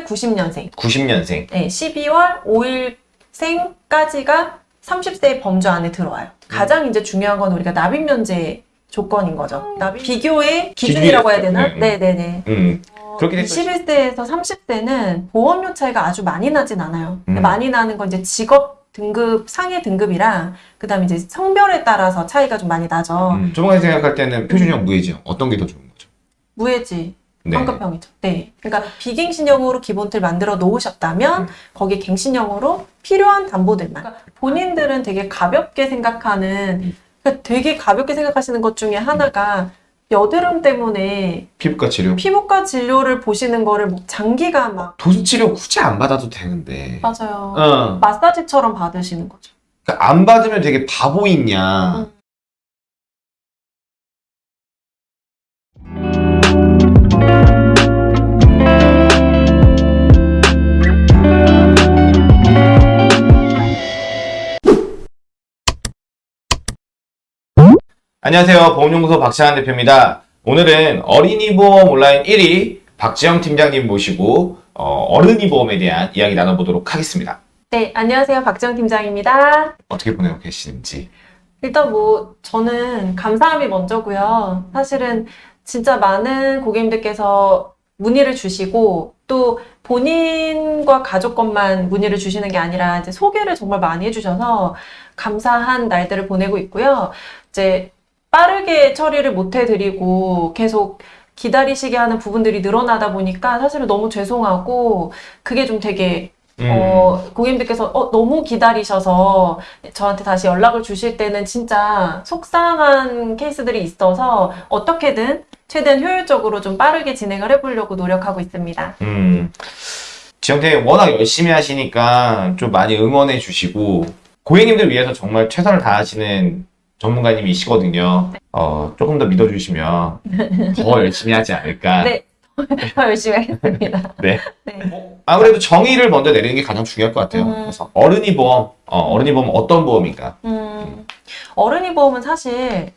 1990년생, 90년생. 네, 12월 5일생까지가 30세의 범주 안에 들어와요. 가장 이제 중요한 건 우리가 납입 면제 조건인 거죠. 납입 비교의 기준이라고 해야 되나? 기준이었죠. 네. 네, 네, 네. 음. 그렇게 됐 21세에서 30세는 보험료 차이가 아주 많이 나진 않아요. 음. 많이 나는 건 이제 직업 등급, 상해 등급이랑, 그 다음에 이제 성별에 따라서 차이가 좀 많이 나죠. 음. 조만간 생각할 때는 표준형 무해지형 어떤 게 더 좋은 거죠? 무해지, 네. 환급형이죠. 네. 그러니까 비갱신형으로 기본틀 만들어 놓으셨다면, 음. 거기 갱신형으로 필요한 담보들만. 그러니까 본인들은 되게 가볍게 생각하는, 음. 그러니까 되게 가볍게 생각하시는 것 중에 하나가, 여드름 때문에 피부과 치료. 피부과 진료를 보시는 거를 뭐 장기간 막, 도수 치료 굳이 안 받아도 되는데. 맞아요. 어. 마사지처럼 받으시는 거죠. 그러니까 안 받으면 되게 바보있냐. 음. 안녕하세요. 보험연구소 박찬환 대표입니다. 오늘은 어린이 보험 온라인 1위 박지영 팀장님 모시고 어, 른이 보험에 대한 이야기 나눠보도록 하겠습니다. 네, 안녕하세요. 박지영 팀장입니다. 어떻게 보내고 계시는지. 일단 뭐, 저는 감사함이 먼저고요. 사실은 진짜 많은 고객님들께서 문의를 주시고, 또 본인과 가족 것만 문의를 주시는 게 아니라, 이제 소개를 정말 많이 해주셔서 감사한 날들을 보내고 있고요. 이제 빠르게 처리를 못 해드리고, 계속 기다리시게 하는 부분들이 늘어나다 보니까 사실은 너무 죄송하고, 그게 좀 되게 음. 어, 고객님들께서 어, 너무 기다리셔서 저한테 다시 연락을 주실 때는 진짜 속상한 케이스들이 있어서 어떻게든 최대한 효율적으로 좀 빠르게 진행을 해보려고 노력하고 있습니다. 음. 지영팀 워낙 열심히 하시니까 좀 많이 응원해 주시고 고객님들 위해서 정말 최선을 다하시는 전문가님이시거든요. 어, 조금 더 믿어주시면 더 열심히 하지 않을까. 네. 더 열심히 하겠습니다. 네. 네. 아무래도 정의를 먼저 내리는 게 가장 중요할 것 같아요. 음. 그래서 어른이 보험, 어, 어른이 보험 어떤 보험인가? 음, 어른이 보험은 사실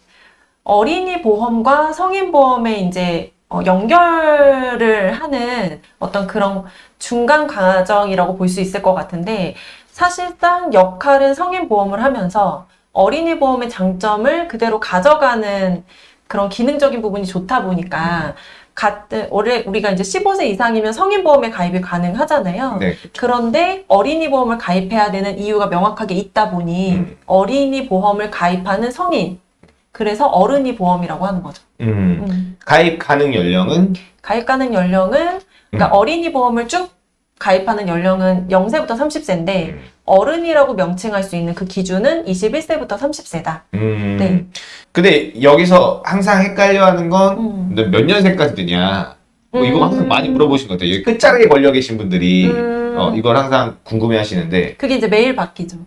어린이 보험과 성인 보험에 이제 어, 연결을 하는 어떤 그런 중간 과정이라고 볼 수 있을 것 같은데 사실상 역할은 성인 보험을 하면서 어린이 보험의 장점을 그대로 가져가는 그런 기능적인 부분이 좋다 보니까 같은 올해 우리가 이제 15세 이상이면 성인 보험에 가입이 가능하잖아요. 네. 그런데 어린이 보험을 가입해야 되는 이유가 명확하게 있다 보니 음. 어린이 보험을 가입하는 성인 그래서 어른이 보험이라고 하는 거죠. 음. 음. 가입 가능 연령은 가입 가능 연령은 그러니까 음. 어린이 보험을 쭉 가입하는 연령은 0세부터 30세인데 음. 어른이라고 명칭할 수 있는 그 기준은 21세부터 30세다. 음. 네. 근데 여기서 항상 헷갈려하는 건 음. 몇 년생까지 되냐? 뭐 이거 음. 항상 많이 물어보시는 것 같아요. 끝자락에 걸려 계신 분들이 음. 어, 이걸 항상 궁금해 하시는데 그게 이제 매일 바뀌죠.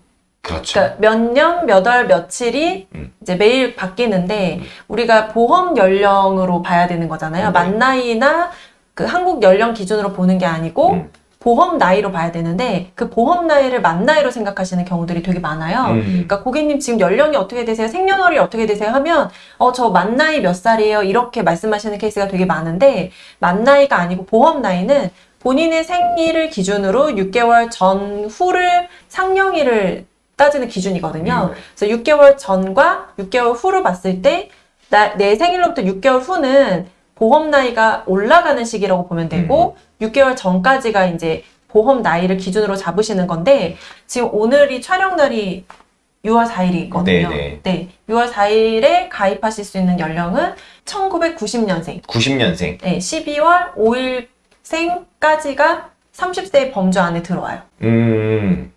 그렇죠. 그러니까 몇 년, 몇 월, 며칠이 음. 이제 매일 바뀌는데 음. 우리가 보험 연령으로 봐야 되는 거잖아요. 네. 만 나이나 그 한국 연령 기준으로 보는 게 아니고 음. 보험 나이로 봐야 되는데 그 보험 나이를 만 나이로 생각하시는 경우들이 되게 많아요. 음. 그러니까 고객님 지금 연령이 어떻게 되세요? 생년월일이 어떻게 되세요? 하면 어 저 만 나이 몇 살이에요? 이렇게 말씀하시는 케이스가 되게 많은데 만 나이가 아니고 보험 나이는 본인의 생일을 기준으로 6개월 전후를 상령일을 따지는 기준이거든요. 음. 그래서 6개월 전과 6개월 후를 봤을 때 내 생일로부터 6개월 후는 보험 나이가 올라가는 시기라고 보면 되고 6개월 전까지가 이제 보험 나이를 기준으로 잡으시는 건데 지금 오늘이 촬영 날이 6월 4일이거든요. 네네. 네. 6월 4일에 가입하실 수 있는 연령은 1990년생. 90년생. 네, 12월 5일생까지가 30세의 범주 안에 들어와요. 음.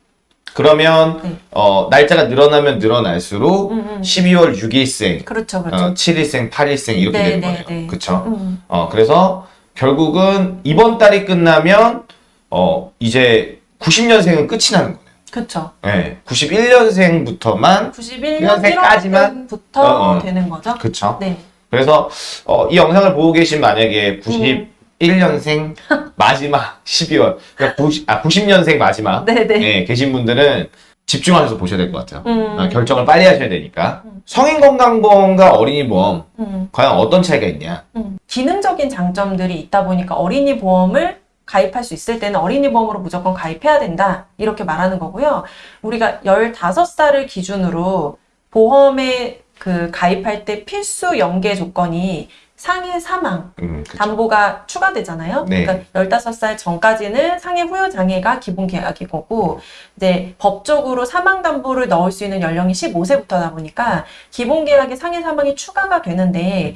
그러면 네. 어, 날짜가 늘어나면 늘어날수록 음, 음. 12월 6일생, 그렇죠, 그렇죠. 어, 7일생, 8일생 이렇게 네, 되는 네, 거예요. 네. 그쵸? 음. 어, 그래서 결국은 이번 달이 끝나면 어, 이제 90년생은 끝이 나는 거네요. 그렇죠. 네. 91년생부터만 91년 년생까지만? 1월부터 어, 어. 되는 거죠. 그쵸? 네. 그래서 어, 이 영상을 보고 계신 만약에 91년생 마지막 12월 그러니까 90, 아, 90년생 마지막 네, 네. 예, 계신 분들은 집중하셔서 보셔야 될 것 같아요. 음. 아, 결정을 빨리 하셔야 되니까. 음. 성인 건강보험과 어린이 보험 음, 과연 어떤 차이가 있냐? 음. 기능적인 장점들이 있다 보니까 어린이 보험을 가입할 수 있을 때는 어린이 보험으로 무조건 가입해야 된다. 이렇게 말하는 거고요. 우리가 15살을 기준으로 보험에 그 가입할 때 필수 연계 조건이 상해 사망, 음. 담보가 추가되잖아요. 네. 그러니까 15살 전까지는 상해 후유 장애가 기본 계약이 거고 이제 법적으로 사망 담보를 넣을 수 있는 연령이 15세부터다 보니까 기본 계약에 상해 사망이 추가가 되는데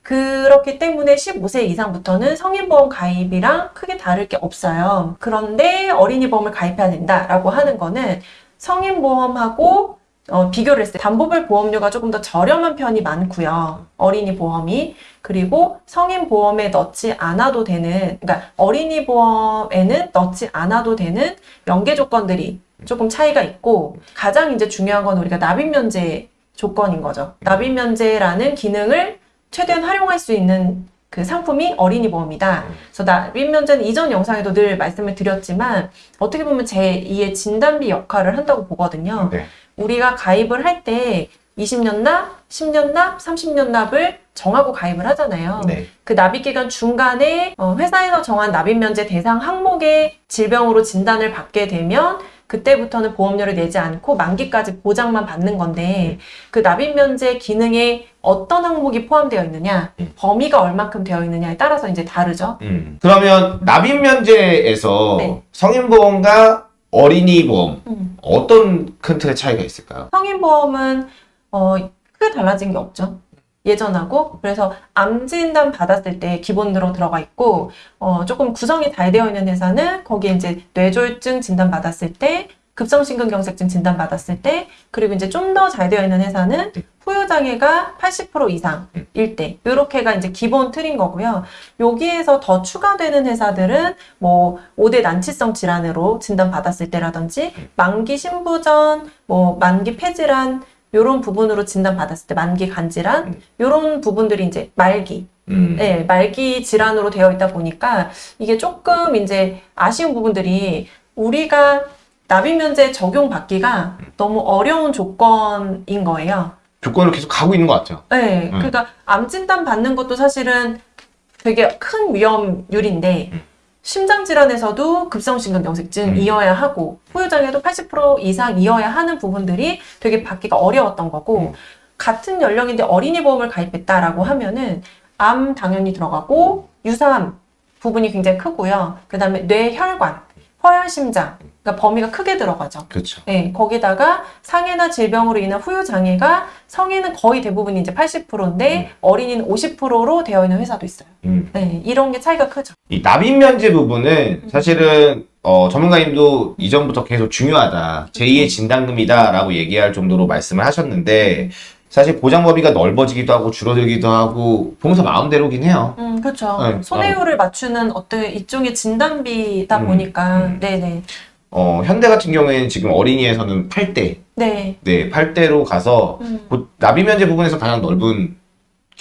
그렇기 때문에 15세 이상부터는 성인보험 가입이랑 크게 다를 게 없어요. 그런데 어린이보험을 가입해야 된다라고 하는 거는 성인보험하고 어, 비교를 했을 때 담보별 보험료가 조금 더 저렴한 편이 많고요. 어린이 보험이. 그리고 성인 보험에 넣지 않아도 되는, 그러니까 어린이 보험에는 넣지 않아도 되는 연계 조건들이 조금 차이가 있고, 가장 이제 중요한 건 우리가 납입 면제 조건인 거죠. 납입 면제라는 기능을 최대한 활용할 수 있는 그 상품이 어린이 보험이다. 그래서 납입 면제는 이전 영상에도 늘 말씀을 드렸지만, 어떻게 보면 제2의 진단비 역할을 한다고 보거든요. 네. 우리가 가입을 할 때 20년 납, 10년 납, 30년 납을 정하고 가입을 하잖아요. 네. 그 납입 기간 중간에 어, 회사에서 정한 납입 면제 대상 항목의 질병으로 진단을 받게 되면 그때부터는 보험료를 내지 않고 만기까지 보장만 받는 건데 그 납입 면제 기능에 어떤 항목이 포함되어 있느냐, 음. 범위가 얼만큼 되어 있느냐에 따라서 이제 다르죠. 음. 그러면 납입 면제에서 네. 성인보험과 어린이보험 음. 어떤 큰 틀의 차이가 있을까요? 성인보험은 어, 크게 달라진 게 없죠. 예전하고 그래서 암 진단 받았을 때 기본으로 들어가 있고 어, 조금 구성이 잘 되어 있는 회사는 거기에 이제 뇌졸중 진단 받았을 때 급성심근경색증 진단 받았을 때 그리고 이제 좀 더 잘 되어 있는 회사는 후유 장애가 80% 이상일 때 이렇게가 이제 기본 틀인 거고요. 여기에서 더 추가되는 회사들은 뭐 5대 난치성 질환으로 진단 받았을 때라든지 만기 신부전, 뭐 만기 폐질환 요런 부분으로 진단 받았을 때 만기 간질환 음. 요런 부분들이 이제 말기 음. 네, 말기 질환으로 되어 있다 보니까 이게 조금 이제 아쉬운 부분들이 우리가 납입 면제 적용받기가 너무 어려운 조건인 거예요. 조건을 계속 가고 있는 것 같아요. 네, 음. 그러니까 암 진단 받는 것도 사실은 되게 큰 위험률인데 음. 심장 질환에서도 급성심근경색증이어야 하고 후유장애도 80% 이상이어야 하는 부분들이 되게 받기가 어려웠던 거고 음. 같은 연령인데 어린이 보험을 가입했다라고 하면은 암 당연히 들어가고 유사암 부분이 굉장히 크고요. 그 다음에 뇌혈관, 허혈심장, 그러니까 범위가 크게 들어가죠. 그렇죠. 네, 거기다가 상해나 질병으로 인한 후유 장애가 성인은 거의 대부분이 이제 80%인데 어린이는 50%로 되어 있는 회사도 있어요. 음. 네, 이런 게 차이가 크죠. 이 납입 면제 부분은 사실은 어, 전문가님도 이전부터 계속 중요하다. 제2의 진단금이다 라고 얘기할 정도로 말씀을 하셨는데 사실 보장 범위가 넓어지기도 하고 줄어들기도 하고 보험사 마음대로긴 해요. 음, 그렇죠. 네, 손해율을 맞추는 어떤 일종의 진단비다 음, 보니까, 음. 네네. 어, 현대 같은 경우에는 지금 어린이에서는 8대, 네. 네, 8대로 가서 음. 곧 납입 면제 부분에서 가장 넓은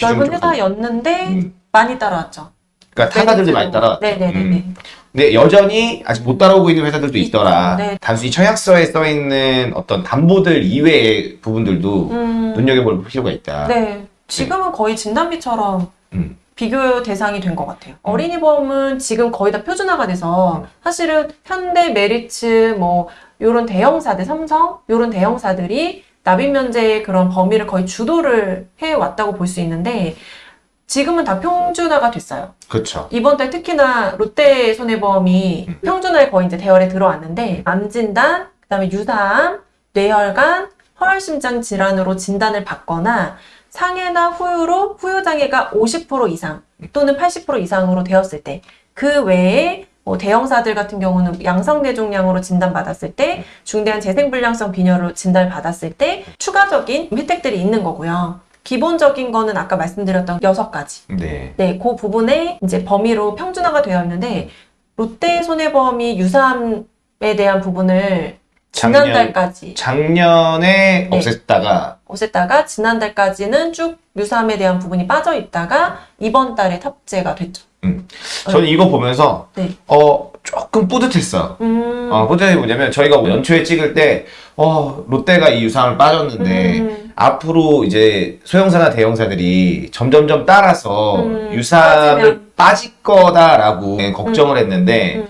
넓은 회사였는데 음. 많이 따라왔죠. 그러니까 타사들도 많이 따라. 네네네네. 음. 근데 여전히 아직 못 따라오고 있는 회사들도. 있더라. 네. 단순히 청약서에 써 있는 어떤 담보들 이외의 부분들도 음, 눈여겨볼 필요가 있다. 네. 지금은 거의 진단비처럼 음. 비교 대상이 된 것 같아요. 어린이 보험은 지금 거의 다 표준화가 돼서 사실은 현대, 메리츠, 뭐 요런 대형사들, 삼성 요런 대형사들이 납입 면제의 그런 범위를 거의 주도를 해 왔다고 볼 수 있는데 지금은 다 평준화가 됐어요. 그렇죠. 이번 달 특히나 롯데 손해보험이 평준화에 거의 이제 대열에 들어왔는데 암 진단, 그다음에 유사암, 뇌혈관, 허혈심장 질환으로 진단을 받거나 상해나 후유로 후유 장애가 50% 이상 또는 80% 이상으로 되었을 때 그 외에 뭐 대형사들 같은 경우는 양성대종양으로 진단받았을 때 중대한 재생불량성 빈혈로 진단받았을 때 추가적인 혜택들이 있는 거고요. 기본적인 거는 아까 말씀드렸던 여섯 가지. 네. 네, 그 부분에 이제 범위로 평준화가 되어 있는데 롯데 손해보험이 유사암에 대한 부분을 작년- 지난달까지 작년에 네. 없앴다가 없앴다가 지난달까지는 쭉 유사암에 대한 부분이 빠져 있다가 이번 달에 탑재가 됐죠. 저는 이거 보면서 네. 어 조금 뿌듯했어요. 음, 어, 뿌듯한 게 뭐냐면 저희가 연초에 찍을 때 어, 롯데가 이 유상을 빠졌는데 음, 앞으로 이제 소형사나 대형사들이 점점점 따라서 음, 빠지면. 빠질 거다라고 걱정을 했는데 음,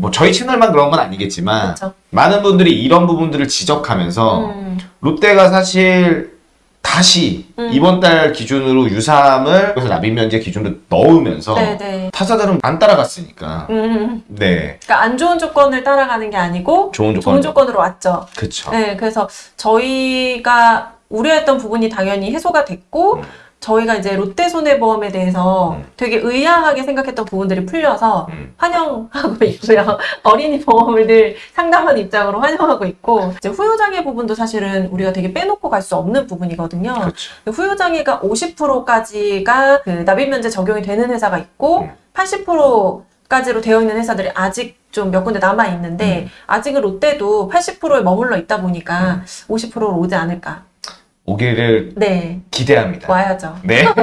뭐 저희 채널만 그런 건 아니겠지만 그쵸. 많은 분들이 이런 부분들을 지적하면서 음, 롯데가 사실 다시 음. 이번 달 기준으로 유삼을 그래서 납입 면제 기준으로 넣으면서 네네. 타사들은 안 따라갔으니까 음, 네 그러니까 안 좋은 조건을 따라가는 게 아니고 좋은 조건 좋은 조건으로 왔죠. 그쵸 네, 그래서 저희가 우려했던 부분이 당연히 해소가 됐고 음. 저희가 이제 롯데손해보험에 대해서 음. 되게 의아하게 생각했던 부분들이 풀려서 음. 환영하고 있고요. 어린이 보험을 늘 상담하는 입장으로 환영하고 있고 이제 후유장애 부분도 사실은 우리가 되게 빼놓고 갈 수 없는 부분이거든요. 그렇죠 후유장애가 50%까지가 그 납입면제 적용이 되는 회사가 있고 음. 80%까지로 되어 있는 회사들이 아직 좀 몇 군데 남아 있는데 음. 아직은 롯데도 80%에 머물러 있다 보니까 50%로 오지 않을까. 오기를 네, 기대합니다 와야죠. 네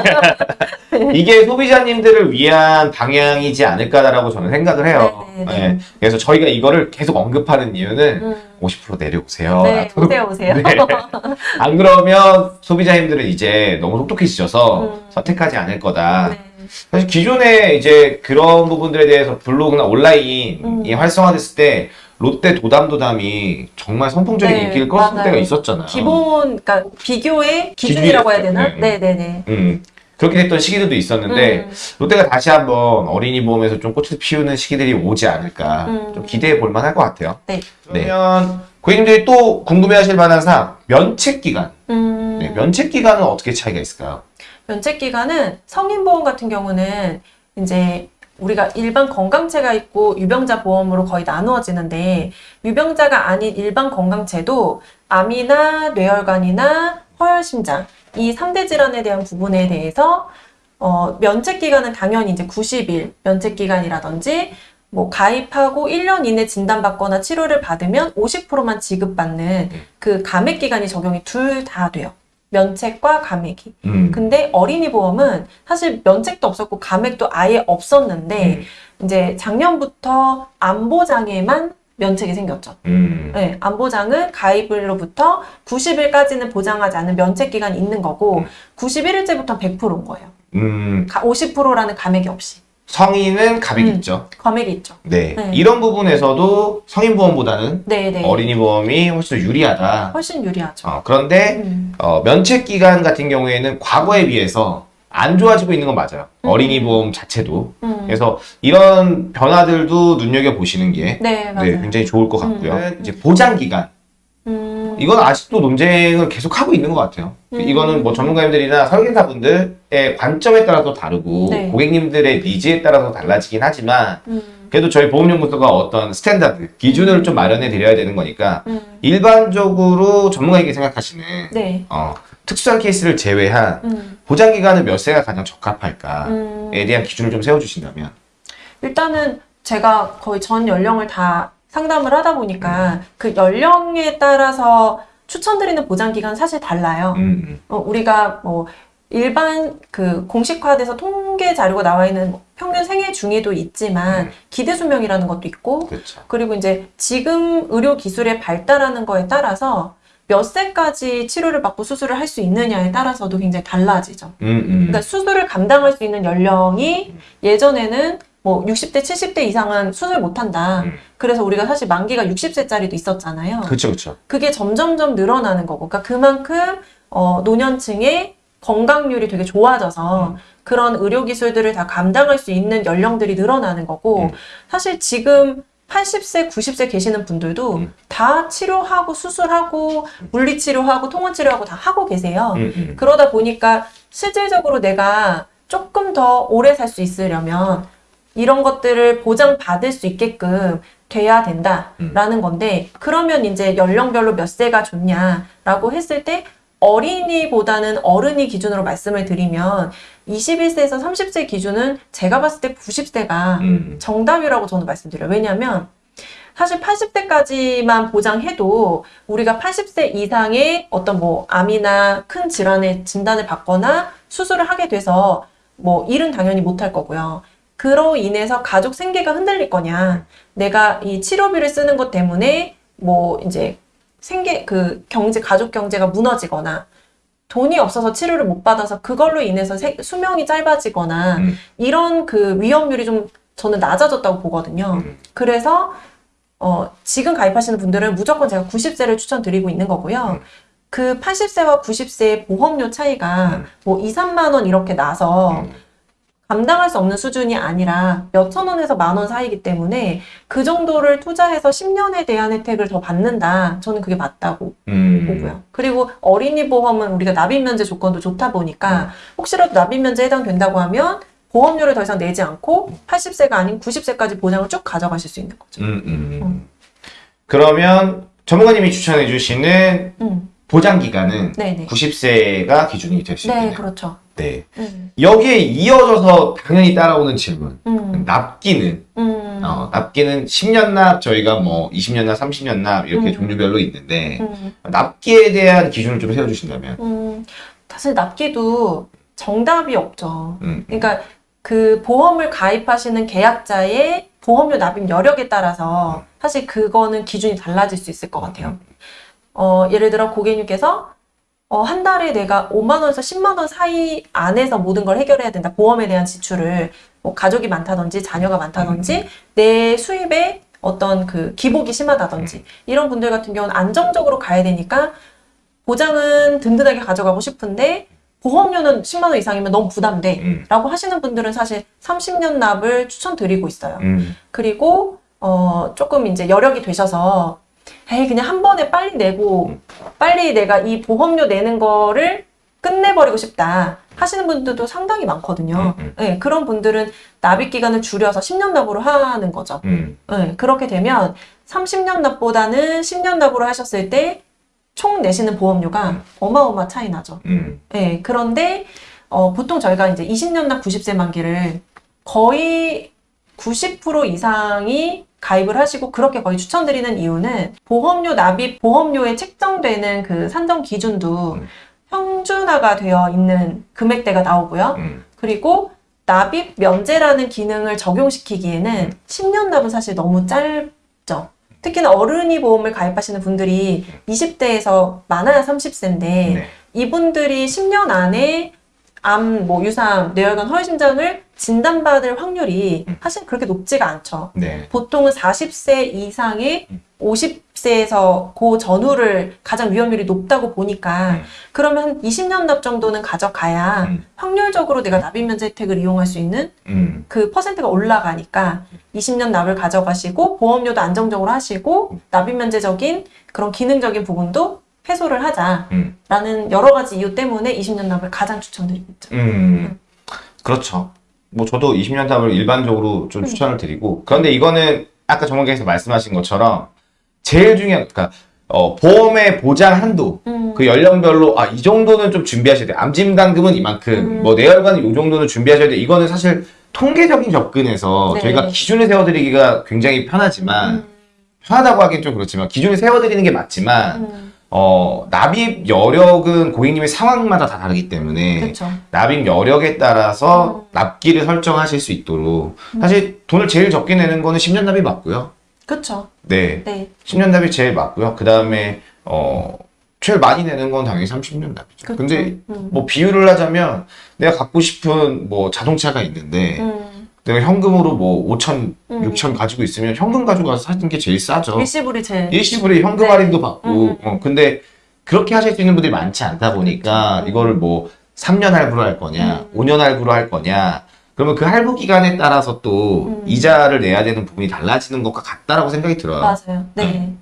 이게 소비자님들을 위한 방향이지 않을까라고 저는 생각을 해요 네, 네, 네. 네. 그래서 저희가 이거를 계속 언급하는 이유는 음, 50% 내려오세요 네. 오세요, 오세요. 네. 안 그러면 소비자님들은 이제 너무 똑똑해지셔서 음. 선택하지 않을 거다. 네. 사실 기존에 이제 그런 부분들에 대해서 블로그나 온라인이 음. 활성화됐을 때 롯데 도담도담이 정말 선풍적인 네, 인기를 끌었을 맞아요. 때가 있었잖아요. 기본, 그러니까 비교의 기준이라고 해야 되나? 네. 네, 네, 네. 음. 그렇게 됐던 시기들도 있었는데 음, 롯데가 다시 한번 어린이 보험에서 좀 꽃을 피우는 시기들이 오지 않을까 음. 좀 기대해 볼 만할 것 같아요. 네. 그러면 고객님들이 또 궁금해하실 만한 사항 면책 기간. 음. 네, 면책 기간은 어떻게 차이가 있을까요? 면책 기간은 성인보험 같은 경우는 이제 우리가 일반 건강체가 있고 유병자 보험으로 거의 나누어지는데 유병자가 아닌 일반 건강체도 암이나 뇌혈관이나 허혈심장 이 3대 질환에 대한 부분에 대해서 어, 면책 기간은 당연히 이제 90일 면책 기간이라든지 뭐 가입하고 1년 이내 진단받거나 치료를 받으면 50%만 지급받는 그 감액 기간이 적용이 둘 다 돼요. 면책과 감액이. 음. 근데 어린이 보험은 사실 면책도 없었고 감액도 아예 없었는데 음. 이제 작년부터 안보장에만 면책이 생겼죠. 음. 네, 안보장은 가입일로부터 90일까지는 보장하지 않는 면책 기간이 있는 거고 음. 91일째부터 100%인 거예요. 음. 50%라는 감액이 없이. 성인은 감액이 음. 있죠. 감액이 있죠. 네. 네. 이런 부분에서도 성인 보험보다는 네, 네. 어린이 보험이 훨씬 더 유리하다. 훨씬 유리하죠. 어, 그런데 음. 어, 면책 기간 같은 경우에는 과거에 비해서 안 좋아지고 있는 건 맞아요. 음. 어린이 보험 자체도. 음. 그래서 이런 변화들도 눈여겨 보시는 게 네. 네, 굉장히 좋을 것 같고요. 음. 이제 보장 기간. 음. 이건 아직도 논쟁을 계속 하고 있는 것 같아요. 음. 이거는 뭐 전문가님들이나 설계사분들의 관점에 따라서 다르고 네. 고객님들의 니즈에 따라서 달라지긴 하지만 음. 그래도 저희 보험연구소가 어떤 standard, 기준을 좀 마련해 드려야 되는 거니까 음. 일반적으로 전문가에게 생각하시는 네. 어, 특수한 케이스를 제외한 음. 보장 기간은 몇 세가 가장 적합할까에 음. 대한 기준을 좀 세워주신다면 일단은 제가 거의 전 연령을 다 상담을 하다 보니까 그 연령에 따라서 추천드리는 보장 기간 사실 달라요. 음, 어, 우리가 뭐 일반 그 공식화돼서 통계 자료가 나와 있는 뭐 평균 생애 중에도 있지만 음. 기대 수명이라는 것도 있고 그렇죠. 그리고 이제 지금 의료 기술의 발달하는 거에 따라서 몇 세까지 치료를 받고 수술을 할 수 있느냐에 따라서도 굉장히 달라지죠. 음, 음. 그러니까 수술을 감당할 수 있는 연령이 예전에는 뭐 60대, 70대 이상은 수술 못 한다. 음. 그래서 우리가 사실 만기가 60세짜리도 있었잖아요. 그렇죠, 그렇죠. 그게 점점점 늘어나는 거고. 그러니까 그만큼 어, 노년층의 건강률이 되게 좋아져서 음. 그런 의료 기술들을 다 감당할 수 있는 연령들이 늘어나는 거고 음. 사실 지금 80세, 90세 계시는 분들도 음. 다 치료하고 수술하고 물리치료하고 통원치료하고 다 하고 계세요. 음, 음. 그러다 보니까 실질적으로 내가 조금 더 오래 살 수 있으려면 이런 것들을 보장받을 수 있게끔 돼야 된다라는 건데 그러면 이제 연령별로 몇 세가 좋냐라고 했을 때 어린이보다는 어른이 기준으로 말씀을 드리면 21세에서 30세 기준은 제가 봤을 때 90세가 음. 정답이라고 저는 말씀드려요. 왜냐하면 사실 80대까지만 보장해도 우리가 80세 이상의 어떤 뭐 암이나 큰 질환의 진단을 받거나 수술을 하게 돼서 뭐 일은 당연히 못할 거고요. 그로 인해서 가족 생계가 흔들릴 거냐. 내가 이 치료비를 쓰는 것 때문에 뭐 이제 생계 그 경제 가족 경제가 무너지거나 돈이 없어서 치료를 못 받아서 그걸로 인해서 세- 수명이 짧아지거나 음. 이런 그 위험률이 좀 저는 낮아졌다고 보거든요. 음. 그래서 어, 지금 가입하시는 분들은 무조건 제가 90세를 추천드리고 있는 거고요. 음. 그 80세와 90세의 보험료 차이가 음. 뭐 2, 3만 원 이렇게 나서 음. 감당할 수 없는 수준이 아니라 몇천 원에서 만 원 사이기 때문에 그 정도를 투자해서 10년에 대한 혜택을 더 받는다. 저는 그게 맞다고 음. 보고요. 그리고 어린이 보험은 우리가 납입 면제 조건도 좋다 음. 보니까 혹시라도 납입 면제 해당된다고 하면 보험료를 더 이상 내지 않고 80세가 아닌 90세까지 보장을 쭉 가져가실 수 있는 거죠. 음, 음. 그러면 전문가님이 추천해 주시는 음, 보장 기간은 네네. 90세가 기준이 될수 네, 있겠네요. 그렇죠. 네. 음, 여기에 이어져서 당연히 따라오는 질문. 음, 납기는 음, 어, 납기는 10년 납 저희가 뭐 20년 납, 30년 납 이렇게 음. 종류별로 있는데 음, 납기에 대한 기준을 좀 세워 주신다면. 음. 사실 납기도 정답이 없죠. 음. 그러니까 그 보험을 가입하시는 계약자의 보험료 납입 여력에 따라서 사실 그거는 기준이 달라질 수 있을 것 같아요. 어, 예를 들어 고객님께서 어, 한 달에 내가 5만 원에서 10만 원 사이 안에서 모든 걸 해결해야 된다. 보험에 대한 지출을 뭐 가족이 많다든지 자녀가 많다든지 내 수입에 어떤 그 기복이 심하다든지 이런 분들 같은 경우는 안정적으로 가야 되니까 보장은 든든하게 가져가고 싶은데 보험료는 10만 원 이상이면 너무 부담돼. 음. 라고 하시는 분들은 사실 30년 납을 추천드리고 있어요. 음. 그리고 어 조금 이제 여력이 되셔서 에이 그냥 한 번에 빨리 내고 빨리 내가 이 보험료 내는 거를 끝내버리고 싶다 하시는 분들도 상당히 많거든요. 음, 음. 네, 그런 분들은 납입 기간을 줄여서 10년 납으로 하는 거죠. 음. 네, 그렇게 되면 30년 납보다는 10년 납으로 하셨을 때 총 내시는 보험료가 음. 어마어마 차이 나죠. 음. 네, 그런데 어, 보통 저희가 이제 20년 납 90세 만기를 거의 90% 이상이 가입을 하시고 그렇게 거의 추천드리는 이유는 보험료 납입 보험료에 책정되는 그 산정 기준도 음. 평준화가 되어 있는 금액대가 나오고요. 음. 그리고 납입 면제라는 기능을 적용시키기에는 음. 10년 납은 사실 너무 짧죠. 특히나 어른이 보험을 가입하시는 분들이 20대에서 많아야 30세인데 네. 이분들이 10년 안에 암, 뭐 유사암, 뇌혈관, 허위심장을 진단받을 확률이 음. 사실 그렇게 높지가 않죠. 네. 보통은 40세 이상의 음. 50세에서 그 전후를 가장 위험률이 높다고 보니까 음. 그러면 한 20년 납 정도는 가져가야 음. 확률적으로 내가 납입 면제 혜택을 이용할 수 있는 음. 그 퍼센트가 올라가니까 20년 납을 가져가시고 보험료도 안정적으로 하시고 납입 면제적인 그런 기능적인 부분도 해소를 하자 라는 음. 여러 가지 이유 때문에 20년 납을 가장 추천드리고 있죠. 음. 그렇죠. 뭐 저도 20년 납을 일반적으로 좀 음. 추천을 드리고 그런데 이거는 아까 전문가께서 말씀하신 것처럼 제일 중요한 그러니까 어, 보험의 보장 한도 음. 그 연령별로 아 이 정도는 좀 준비하셔야 돼. 암진단금은 이만큼, 음. 뭐 뇌혈관은 이 정도는 준비하셔야 돼. 이거는 사실 통계적인 접근에서 네. 저희가 기준을 세워드리기가 굉장히 편하지만 음. 편하다고 하긴 좀 그렇지만 기준을 세워드리는 게 맞지만 음. 어 납입 여력은 고객님의 상황마다 다 다르기 때문에 그렇죠. 납입 여력에 따라서 음. 납기를 설정하실 수 있도록 사실 돈을 제일 적게 내는 거는 10년 납이 맞고요. 그렇죠. 네, 네. 10년 납이 제일 맞고요. 그 다음에 어 제일 많이 내는 건 당연히 30년 납이죠. 그렇죠. 근데 음. 뭐 비유를 하자면 내가 갖고 싶은 뭐 자동차가 있는데 음. 내가 현금으로 뭐 5천, 음. 6천 가지고 있으면 현금 가지고 가서 사는 게 제일 싸죠. 일시불이 제일 일시불에 현금 네. 할인도 받고 음. 어, 근데 그렇게 하실 수 있는 분들이 많지 않다 보니까 그렇죠. 이거를 뭐 3년 할부로 할 거냐 음. 5년 할부로 할 거냐 그러면 그 할부 기간에 따라서 또 음. 이자를 내야 되는 부분이 달라지는 것과 같다라고 생각이 들어요. 맞아요. 네.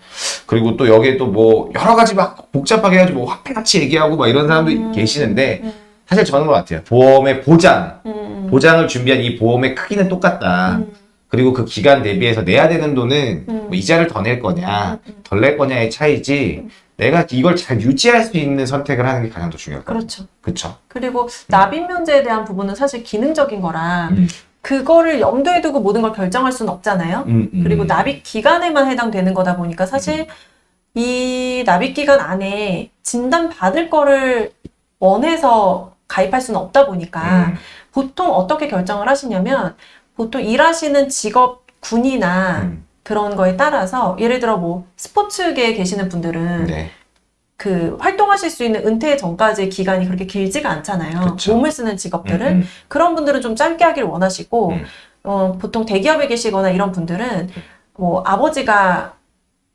그리고 또 여기에 또 뭐 여러 가지 막 복잡하게 해가지고 뭐 화폐 같이 얘기하고 막 이런 사람도 음. 계시는데 음. 사실 저는 것 같아요. 보험의 보장, 음. 보장을 준비한 이 보험의 크기는 똑같다. 음. 그리고 그 기간 대비해서 내야 되는 돈은 음. 뭐 이자를 더 낼 거냐, 음. 덜낼 거냐의 차이지. 내가 이걸 잘 유지할 수 있는 선택을 하는 게 가장 더 중요할 것 같아요. 그렇죠. 그렇죠. 그리고 납입 면제에 대한 부분은 사실 기능적인 거라 음. 그거를 염두에 두고 모든 걸 결정할 수는 없잖아요. 음, 음. 그리고 납입 기간에만 해당되는 거다 보니까 사실 이 납입 기간 안에 진단 받을 거를 원해서 가입할 수는 없다 보니까 음. 보통 어떻게 결정을 하시냐면 보통 일하시는 직업 군이나 음. 그런 거에 따라서 예를 들어 뭐 스포츠계에 계시는 분들은 네. 그 활동하실 수 있는 은퇴 전까지의 기간이 그렇게 길지가 않잖아요. 그쵸. 몸을 쓰는 직업들은 음, 음. 그런 분들은 좀 짧게 하길 원하시고 음. 어, 보통 대기업에 계시거나 이런 분들은 뭐 아버지가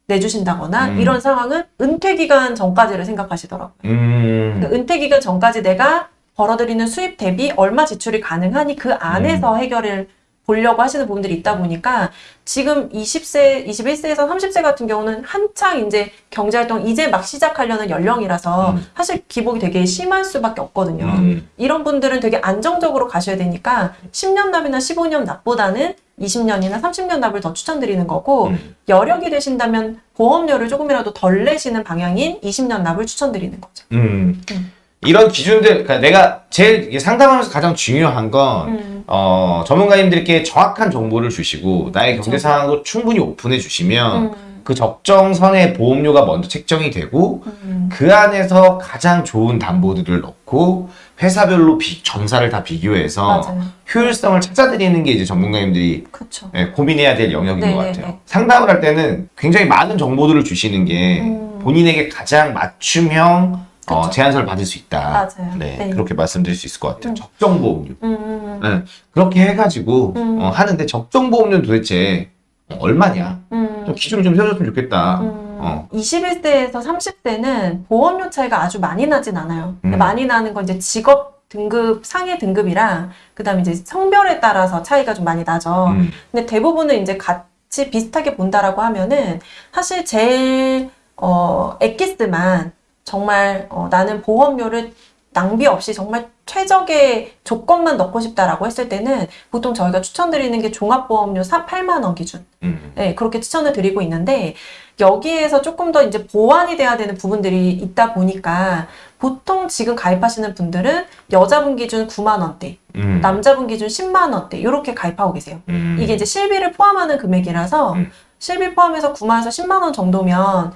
내주신다거나 음. 이런 상황은 은퇴 기간 전까지를 생각하시더라고요. 음. 그 은퇴 기간 전까지 내가 벌어들이는 수입 대비 얼마 지출이 가능하니 그 안에서 음. 해결을 보려고 하시는 부분들이 있다 보니까 지금 20세, 21세에서 30세 같은 경우는 한창 이제 경제활동 이제 막 시작하려는 연령이라서 음. 사실 기복이 되게 심할 수밖에 없거든요. 음. 이런 분들은 되게 안정적으로 가셔야 되니까 10년 납이나 15년 납보다는 20년이나 30년 납을 더 추천드리는 거고 음. 여력이 되신다면 보험료를 조금이라도 덜 내시는 방향인 20년 납을 추천드리는 거죠. 음. 음. 이런 기준들, 그러니까 내가 제일 상담하면서 가장 중요한 건, 음. 어, 전문가님들께 정확한 정보를 주시고, 나의 경제 그쵸. 상황도 충분히 오픈해 주시면, 음. 그 적정선의 보험료가 먼저 책정이 되고, 음. 그 안에서 가장 좋은 담보들을 넣고, 회사별로 비, 점사를 다 비교해서, 맞아요. 효율성을 찾아드리는 게 이제 전문가님들이 그렇죠. 예, 고민해야 될 영역인 네, 것 네, 같아요. 네. 상담을 할 때는 굉장히 많은 정보들을 주시는 게 음. 본인에게 가장 맞춤형 어. 제안서를 받을 수 있다. 맞아요. 네, 네. 그렇게 말씀드릴 수 있을 것 같아요. 음. 적정 보험료. 음, 음, 네, 그렇게 해가지고 음. 어, 하는데 적정 보험료는 도대체 어, 얼마냐? 음. 좀 기준을 좀 세워줬으면 좋겠다. 음, 어. 21세에서 30세는 보험료 차이가 아주 많이 나진 않아요. 음. 많이 나는 건 이제 직업 등급, 상해 등급이랑, 그 다음에 이제 성별에 따라서 차이가 좀 많이 나죠. 음, 근데 대부분은 이제 같이 비슷하게 본다라고 하면은, 사실 제일, 어, 엑기스만 정말, 어, 나는 보험료를 낭비 없이 정말 최적의 조건만 넣고 싶다라고 했을 때는 보통 저희가 추천드리는 게 종합보험료 8만 원 기준. 음, 네, 그렇게 추천을 드리고 있는데 여기에서 조금 더 이제 보완이 돼야 되는 부분들이 있다 보니까 보통 지금 가입하시는 분들은 여자분 기준 9만 원대, 음, 남자분 기준 10만 원대 이렇게 가입하고 계세요. 음, 이게 이제 실비를 포함하는 금액이라서 음. 실비 포함해서 9만에서 10만 원 정도면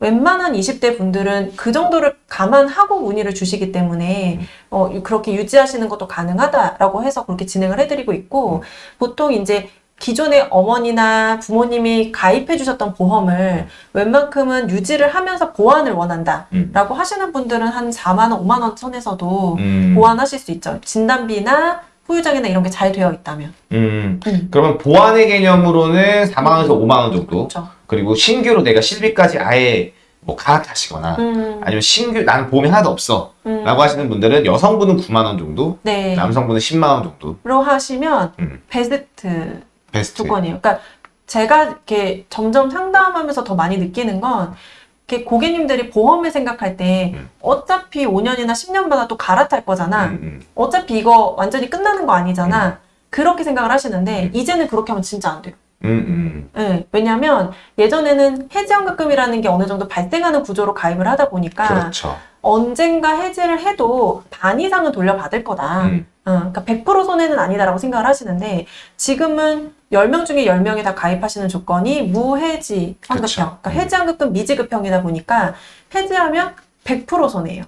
웬만한 20대 분들은 그 정도를 감안하고 문의를 주시기 때문에 음. 어, 그렇게 유지하시는 것도 가능하다라고 해서 그렇게 진행을 해드리고 음. 있고 보통 이제 기존의 어머니나 부모님이 가입해 주셨던 보험을 웬만큼은 유지를 하면서 보완을 원한다 라고 음. 하시는 분들은 한 4만 원, 5만 원 선에서도 음, 보완하실 수 있죠. 진단비나 후유장애나 이런 게 잘 되어 있다면. 음. 음. 그러면 보완의 개념으로는 4만 원에서 5만 원 정도. 그렇죠. 그리고 신규로 내가 실비까지 아예 뭐 갈아타시거나 음, 아니면 신규 나는 보험이 하나도 없어 음. 라고 하시는 분들은 여성분은 9만 원 정도 네. 남성분은 10만 원 정도 로 하시면 음. 베스트 베스트 조건이에요. 그러니까 제가 이렇게 점점 상담하면서 더 많이 느끼는 건 이렇게 고객님들이 보험을 생각할 때 음. 어차피 5년이나 10년 받아 또 갈아탈 거잖아. 음, 음. 어차피 이거 완전히 끝나는 거 아니잖아. 그렇게 생각을 하시는데 이제는 그렇게 하면 진짜 안 돼요. 음, 음. 예, 왜냐하면 예전에는 해지연금이라는 게 어느 정도 발생하는 구조로 가입을 하다 보니까 그렇죠 언젠가 해지를 해도 반 이상은 돌려받을 거다. 음, 어, 그러니까 100% 손해는 아니다라고 생각을 하시는데 지금은 10명 중에 10명이 다 가입하시는 조건이 무해지 환급형. 그쵸. 그러니까 해지 환급금 미지급형이다 보니까 해지하면 100% 손해예요.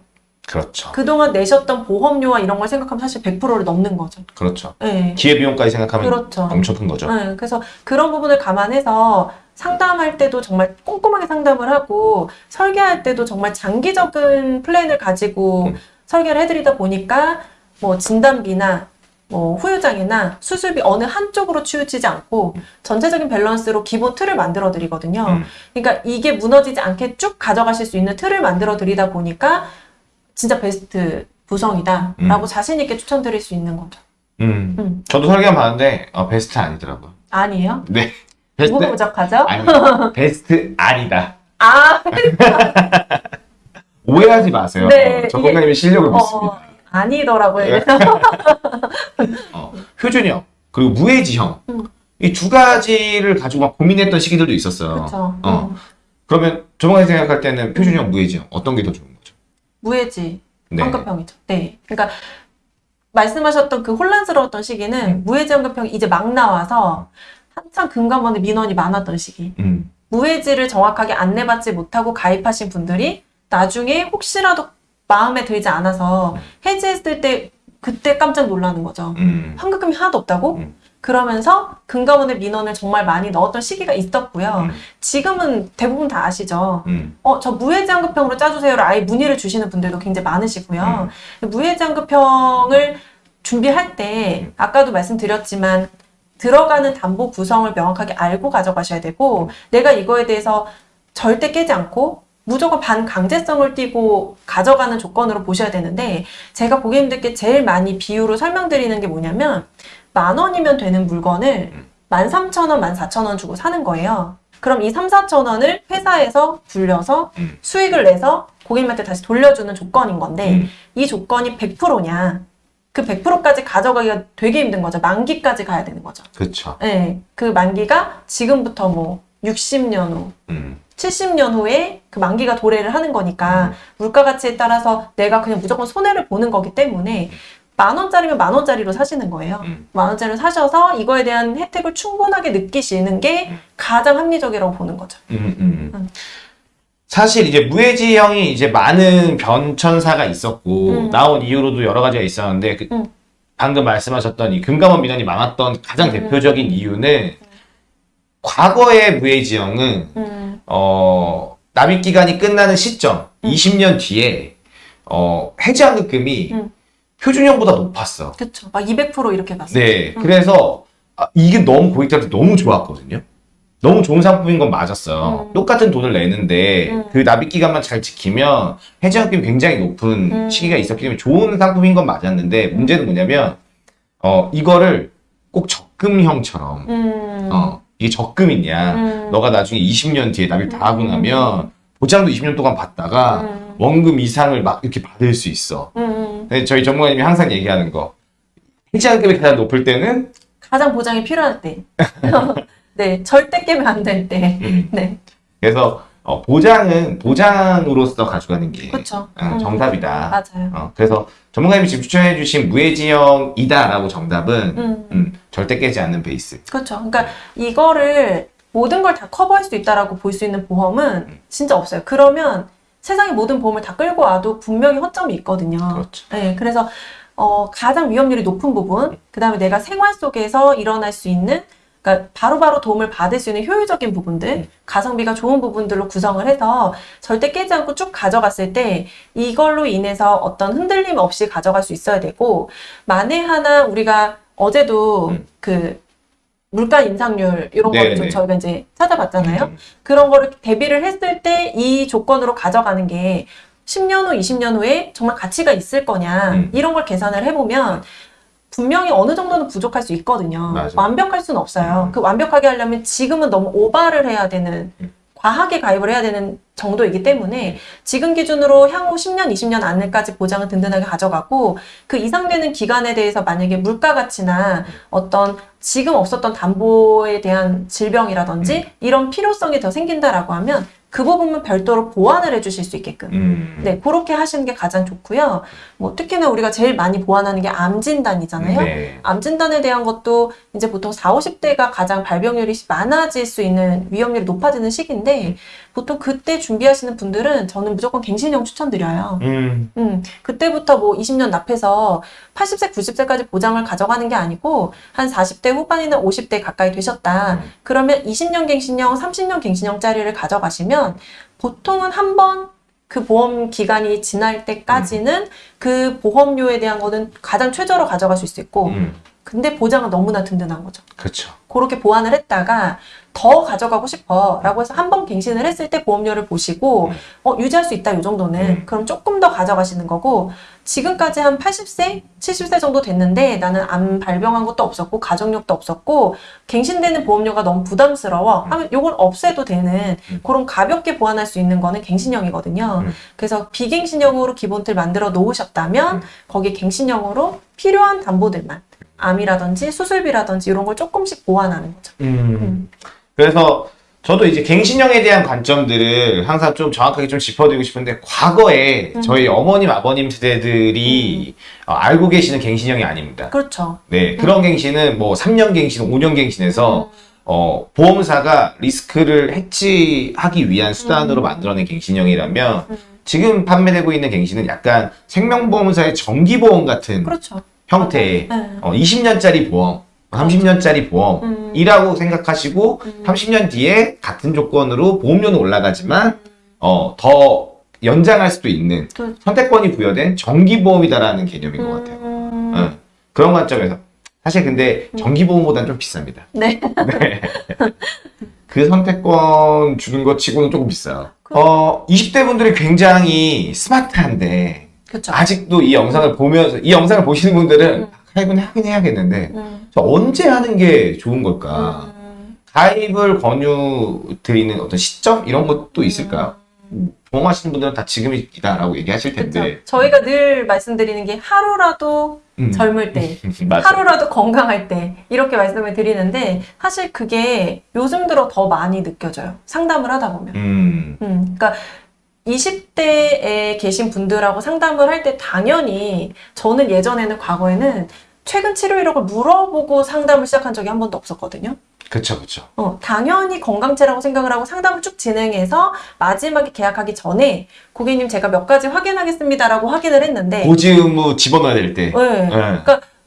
그렇죠 그동안 내셨던 보험료와 이런 걸 생각하면 사실 100%를 넘는 거죠. 그렇죠 네. 기회비용까지 생각하면 그렇죠. 엄청 큰 거죠 네, 그래서 그런 부분을 감안해서 상담할 때도 정말 꼼꼼하게 상담을 하고 설계할 때도 정말 장기적인 플랜을 가지고 음. 설계를 해드리다 보니까 뭐 진단비나 뭐 후유장애나 수술비 어느 한쪽으로 치우치지 않고 전체적인 밸런스로 기본 틀을 만들어 드리거든요. 음. 그러니까 이게 무너지지 않게 쭉 가져가실 수 있는 틀을 만들어 드리다 보니까 진짜 베스트 구성이다 라고 자신 있게 추천드릴 수 있는 거죠. 음. 음. 저도 설계한 봤는데 어, 베스트 아니더라고요 아니에요? 네 베스트 뭐가 부족하죠? 아니 베스트 아니다 아, 오해하지 마세요 네, 어, 전문가님의 실력을 어, 믿습니다 아니더라고요. 네. 그래서 어, 표준형 그리고 무해지형 음. 이두 가지를 가지고 막 고민했던 시기들도 있었어요. 그렇죠. 어. 음. 그러면 전문가님 생각할 때는 표준형, 무해지형 어떤 게 더 좋은 거죠? 무해지 네. 환급형이죠. 네. 그러니까 말씀하셨던 그 혼란스러웠던 시기는 음. 무해지 환급형이 이제 막 나와서 한참 금감원에 민원이 많았던 시기. 음, 무해지를 정확하게 안내받지 못하고 가입하신 분들이 나중에 혹시라도 마음에 들지 않아서 해지했을 때 그때 깜짝 놀라는 거죠. 음, 환급금이 하나도 없다고? 음. 그러면서 금감원의 민원을 정말 많이 넣었던 시기가 있었고요. 음. 지금은 대부분 다 아시죠. 음. 어, 저 무해지환급형으로 짜주세요를 아예 문의를 주시는 분들도 굉장히 많으시고요. 음. 무해지환급형을 준비할 때 아까도 말씀드렸지만 들어가는 담보 구성을 명확하게 알고 가져가셔야 되고 내가 이거에 대해서 절대 깨지 않고 무조건 반강제성을 띠고 가져가는 조건으로 보셔야 되는데 제가 고객님들께 제일 많이 비유로 설명드리는 게 뭐냐면 만 원이면 되는 물건을 만 삼천 원, 만 사천 원 주고 사는 거예요. 그럼 이 삼, 사천 원을 회사에서 불려서 음. 수익을 내서 고객님한테 다시 돌려주는 조건인 건데 음. 이 조건이 100%냐? 그 100%까지 가져가기가 되게 힘든 거죠. 만기까지 가야 되는 거죠. 그쵸. 네, 그 만기가 지금부터 뭐 60년 후, 음. 70년 후에 그 만기가 도래를 하는 거니까 음. 물가 가치에 따라서 내가 그냥 무조건 손해를 보는 거기 때문에 만 원짜리면 만 원짜리로 사시는 거예요. 음. 만 원짜리로 사셔서 이거에 대한 혜택을 충분하게 느끼시는 게 음. 가장 합리적이라고 보는 거죠. 음, 음. 음. 사실 이제 무해지형이 이제 많은 변천사가 있었고 음. 나온 이유로도 여러 가지가 있었는데 그 음. 방금 말씀하셨던 이 금감원 민원이 많았던 가장 음. 대표적인 이유는 과거의 무해지형은 음, 어 납입 기간이 끝나는 시점 음. 20년 뒤에 어 해지환급금이 음. 표준형보다 높았어. 그쵸. 막200% 이렇게 봤어요. 네, 음. 그래서 아, 이게 너무 고객들한테 너무 좋았거든요. 너무 좋은 상품인 건 맞았어요. 음. 똑같은 돈을 내는데 음. 그 납입 기간만 잘 지키면 해지환급이 굉장히 높은 음. 시기가 있었기 때문에 좋은 상품인 건 맞았는데 문제는 뭐냐면 어 이거를 꼭 적금형처럼 음, 어 이게 적금이냐 음. 너가 나중에 20년 뒤에 납입 다 하고 음. 나면 보장도 20년 동안 받다가 음. 원금 이상을 막 이렇게 받을 수 있어. 음, 근데 저희 전문가님이 항상 얘기하는 거 해지환급이 가장 높을 때는 가장 보장이 필요할 때. 네, 절대 깨면 안 될 때. 음. 네, 그래서 어, 보장은 보장으로서 가져가는 게 그쵸. 어, 음. 정답이다. 맞아요. 어, 그래서 전문가님이 지금 추천해 주신 무해지형이다라고 정답은 음. 음, 절대 깨지 않는 베이스. 그렇죠. 그러니까 이거를 모든 걸 다 커버할 수 있다라고 볼 수 있는 보험은 진짜 없어요. 그러면 세상의 모든 보험을 다 끌고 와도 분명히 허점이 있거든요. 그렇죠. 네, 그래서 어, 가장 위험률이 높은 부분, 그 다음에 내가 생활 속에서 일어날 수 있는, 그러니까 바로바로 도움을 받을 수 있는 효율적인 부분들, 가성비가 좋은 부분들로 구성을 해서 절대 깨지 않고 쭉 가져갔을 때 이걸로 인해서 어떤 흔들림 없이 가져갈 수 있어야 되고, 만에 하나 우리가 어제도 음. 그 물가 인상률 이런 네, 거를 좀 네. 저희가 이제 찾아봤잖아요. 음, 그런 거를 대비를 했을 때 이 조건으로 가져가는 게 10년 후, 20년 후에 정말 가치가 있을 거냐 음. 이런 걸 계산을 해보면 분명히 어느 정도는 부족할 수 있거든요. 맞아요. 완벽할 수는 없어요. 음. 그 완벽하게 하려면 지금은 너무 오바를 해야 되는 음. 과하게 가입을 해야 되는 정도이기 때문에 지금 기준으로 향후 10년, 20년 안에까지 보장을 든든하게 가져가고 그 이상 되는 기간에 대해서 만약에 물가 가치나 어떤 지금 없었던 담보에 대한 질병이라든지 이런 필요성이 더 생긴다라고 하면 그 부분은 별도로 보완을 해주실 수 있게끔 음. 네 그렇게 하시는 게 가장 좋고요. 뭐 특히나 우리가 제일 많이 보완하는 게 암 진단이잖아요. 네. 암 진단에 대한 것도 이제 보통 4, 50대가 가장 발병률이 많아질 수 있는 위험률이 높아지는 시기인데 보통 그때 준비하시는 분들은 저는 무조건 갱신형 추천드려요. 음. 음, 그때부터 뭐 20년 납해서 80세, 90세까지 보장을 가져가는 게 아니고 한 40대 후반이나 50대 가까이 되셨다. 음. 그러면 20년 갱신형, 30년 갱신형짜리를 가져가시면 보통은 한번 그 보험 기간이 지날 때까지는 그 보험료에 대한 거는 가장 최저로 가져갈 수 있고 음. 근데 보장은 너무나 든든한 거죠. 그렇죠. 그렇게 보완을 했다가 더 가져가고 싶어 라고 해서 한 번 갱신을 했을 때 보험료를 보시고 음. 어, 유지할 수 있다 이 정도는 음. 그럼 조금 더 가져가시는 거고 지금까지 한 80세 70세 정도 됐는데 나는 암 발병한 것도 없었고 가족력도 없었고 갱신되는 보험료가 너무 부담스러워 음. 하면 요걸 없애도 되는 음. 그런 가볍게 보완할 수 있는 거는 갱신형이거든요 음. 그래서 비갱신형으로 기본틀 만들어 놓으셨다면 음. 거기 갱신형으로 필요한 담보들만 암이라든지 수술비라든지 이런 걸 조금씩 보완하는 거죠. 음. 음. 그래서 저도 이제 갱신형에 대한 관점들을 항상 좀 정확하게 좀 짚어드리고 싶은데 과거에 음. 저희 어머님 아버님 세대들이 어, 알고 계시는 갱신형이 아닙니다. 그렇죠. 네 그런 갱신은 뭐 3년 갱신, 5년 갱신에서 음. 어, 보험사가 리스크를 해치하기 위한 수단으로 음. 만들어낸 갱신형이라면 음. 지금 판매되고 있는 갱신은 약간 생명보험사의 정기보험 같은 그렇죠. 형태의 네. 어, 20년짜리 보험 30년짜리 보험이라고 음. 생각하시고 음. 30년 뒤에 같은 조건으로 보험료는 올라가지만 어, 더 연장할 수도 있는 그- 선택권이 부여된 정기보험이다라는 개념인 것 같아요. 음. 응. 그런 관점에서 사실 근데 정기보험보다는 좀 비쌉니다. 네. 네. 그 선택권 주는 것 치고는 조금 비싸요. 어, 20대 분들이 굉장히 스마트한데 그렇죠. 아직도 이 영상을 보면서 이 영상을 보시는 분들은 음. 가입은 하긴 해야겠는데 음. 저 언제 하는 게 좋은 걸까? 음. 가입을 권유 드리는 어떤 시점 이런 것도 있을까요? 보험하시는 분들은 다 지금이다라고 얘기하실 텐데. 그렇죠. 저희가 늘 말씀드리는 게 하루라도 음. 젊을 때. 하루라도 건강할 때 이렇게 말씀을 드리는데 사실 그게 요즘 들어 더 많이 느껴져요. 상담을 하다 보면. 음. 음, 그러니까 20대에 계신 분들하고 상담을 할 때 당연히 저는 예전에는 과거에는 최근 치료 이력을 물어보고 상담을 시작한 적이 한 번도 없었거든요. 그쵸, 그쵸. 어, 당연히 건강체라고 생각을 하고 상담을 쭉 진행해서 마지막에 계약하기 전에 고객님 제가 몇 가지 확인하겠습니다라고 확인을 했는데 고지 의무 집어넣어야 될 때. 네. 네.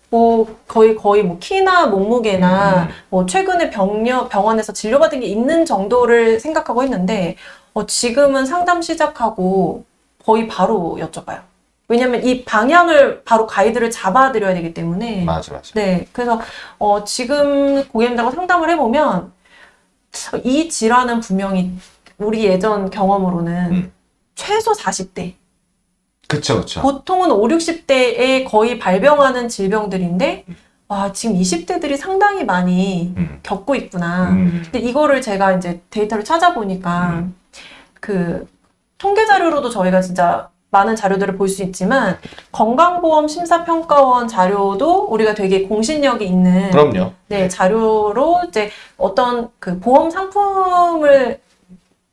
뭐 거의 거의 뭐 키나 몸무게나 음. 뭐 최근에 병력 병원에서 진료받은 게 있는 정도를 생각하고 했는데 어, 지금은 상담 시작하고 거의 바로 여쭤봐요. 왜냐면 이 방향을 바로 가이드를 잡아드려야 되기 때문에 맞아, 맞아. 네, 그래서 어, 지금 고객님들하고 상담을 해보면 이 질환은 분명히 우리 예전 경험으로는 음. 최소 40대, 그쵸, 그쵸. 보통은 5, 60대에 거의 발병하는 질병들인데 와, 지금 20대들이 상당히 많이 음. 겪고 있구나. 음. 근데 이거를 제가 이제 데이터를 찾아보니까 음. 그 통계 자료로도 저희가 진짜 많은 자료들을 볼 수 있지만 건강보험 심사평가원 자료도 우리가 되게 공신력이 있는 그럼요. 네, 자료로 이제 어떤 그 보험 상품을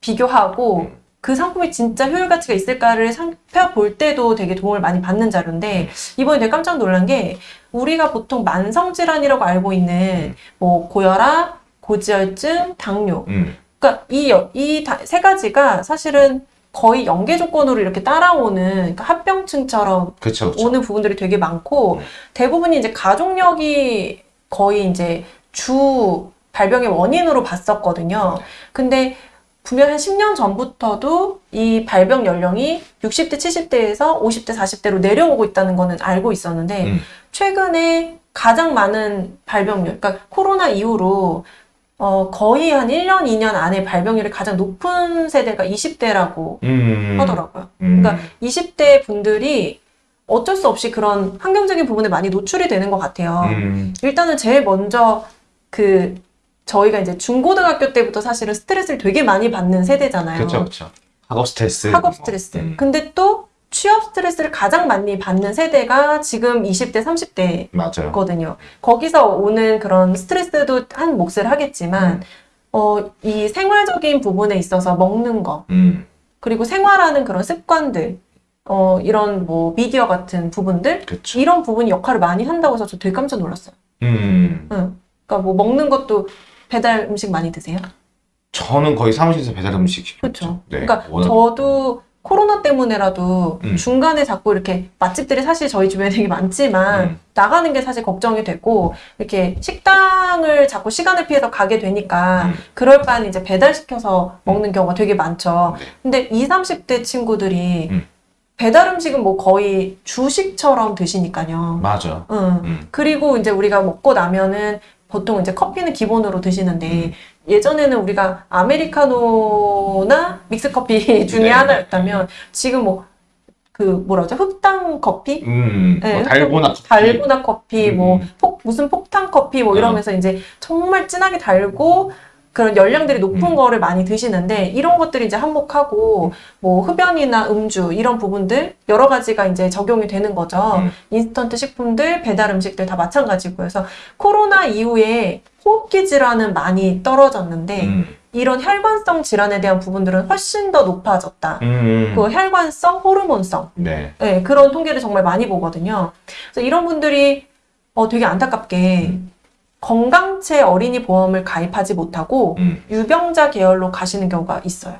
비교하고 음. 그 상품이 진짜 효율 가치가 있을까를 살펴볼 때도 되게 도움을 많이 받는 자료인데 이번에 되게 깜짝 놀란 게 우리가 보통 만성 질환이라고 알고 있는 뭐 고혈압, 고지혈증, 당뇨 음. 그러니까 이 이 세 가지가 사실은 거의 연계 조건으로 이렇게 따라오는 그러니까 합병증처럼 그쵸, 그쵸. 오는 부분들이 되게 많고 네. 대부분이 이제 가족력이 거의 이제 주 발병의 원인으로 봤었거든요. 근데 분명 한 10년 전부터도 이 발병 연령이 60대, 70대에서 50대, 40대로 내려오고 있다는 거는 알고 있었는데 음. 최근에 가장 많은 발병률, 그러니까 코로나 이후로 어, 거의 한 1년, 2년 안에 발병률이 가장 높은 세대가 20대라고 음. 하더라고요. 음. 그러니까 20대 분들이 어쩔 수 없이 그런 환경적인 부분에 많이 노출이 되는 것 같아요. 음. 일단은 제일 먼저 그 저희가 이제 중고등학교 때부터 사실은 스트레스를 되게 많이 받는 세대잖아요. 그쵸, 그쵸. 학업 스트레스. 학업 뭐. 스트레스. 음. 근데 또 취업 스트레스를 가장 많이 받는 세대가 지금 20대, 30대 맞아요. 거든요. 거기서 오는 그런 스트레스도 한 몫을 하겠지만, 어, 이 생활적인 부분에 있어서 먹는 거, 음. 그리고 생활하는 그런 습관들, 어, 이런 뭐 미디어 같은 부분들, 그쵸. 이런 부분이 역할을 많이 한다고 해서 저 되게 깜짝 놀랐어요. 음. 응. 그러니까 뭐 먹는 것도 배달 음식 많이 드세요? 저는 거의 사무실에서 배달 음식. 그렇죠. 네. 그러니까 워낙- 저도 코로나 때문에라도 음. 중간에 자꾸 이렇게 맛집들이 사실 저희 주변에 되게 많지만 음. 나가는 게 사실 걱정이 되고 이렇게 식당을 자꾸 시간을 피해서 가게 되니까 음. 그럴 바는 이제 배달시켜서 먹는 경우가 되게 많죠. 네. 근데 20, 30대 친구들이 음. 배달 음식은 뭐 거의 주식처럼 드시니까요. 맞아. 응. 음. 그리고 이제 우리가 먹고 나면은 보통 이제 커피는 기본으로 드시는데 음. 예전에는 우리가 아메리카노나 믹스커피 중에 네. 하나였다면 지금 뭐 그 뭐라 그러죠? 흑당 커피? 음. 네, 뭐 달고나 커피. 달고나 커피, 음. 뭐 폭, 무슨 폭탄 커피 뭐 이러면서 이제 정말 진하게 달고 그런 열량들이 높은 음. 거를 많이 드시는데 이런 것들이 이제 한몫하고 뭐 흡연이나 음주 이런 부분들 여러 가지가 이제 적용이 되는 거죠. 음. 인스턴트 식품들, 배달 음식들 다 마찬가지고 그래서 코로나 이후에 호흡기 질환은 많이 떨어졌는데 음. 이런 혈관성 질환에 대한 부분들은 훨씬 더 높아졌다. 음. 그 혈관성, 호르몬성 네. 네, 그런 통계를 정말 많이 보거든요. 그래서 이런 분들이 어, 되게 안타깝게 음. 건강체 어린이 보험을 가입하지 못하고 음. 유병자 계열로 가시는 경우가 있어요.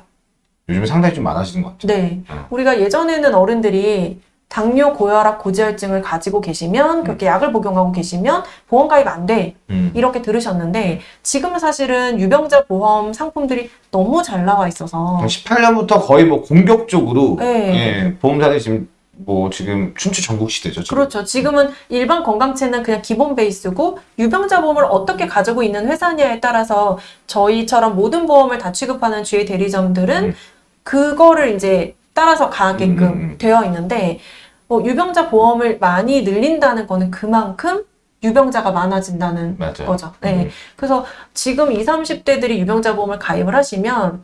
요즘에 상당히 좀 많아지는 것 같아요. 네. 어. 우리가 예전에는 어른들이 당뇨, 고혈압, 고지혈증을 가지고 계시면 그렇게 약을 복용하고 계시면 보험 가입 안 돼. 음. 이렇게 들으셨는데 지금은 사실은 유병자 보험 상품들이 너무 잘 나와 있어서 18년부터 거의 뭐 공격적으로 네. 예, 보험사들이 지금 뭐 지금 춘추 전국 시대죠. 지금. 그렇죠. 지금은 일반 건강체는 그냥 기본 베이스고 유병자 보험을 어떻게 가지고 있는 회사냐에 따라서 저희처럼 모든 보험을 다 취급하는 주의 대리점들은 음. 그거를 이제 따라서 가게끔 음, 음, 음. 되어 있는데 뭐 유병자 보험을 많이 늘린다는 거는 그만큼 유병자가 많아진다는 맞아요. 거죠. 네. 음. 그래서 지금 20, 30대들이 유병자 보험을 가입을 하시면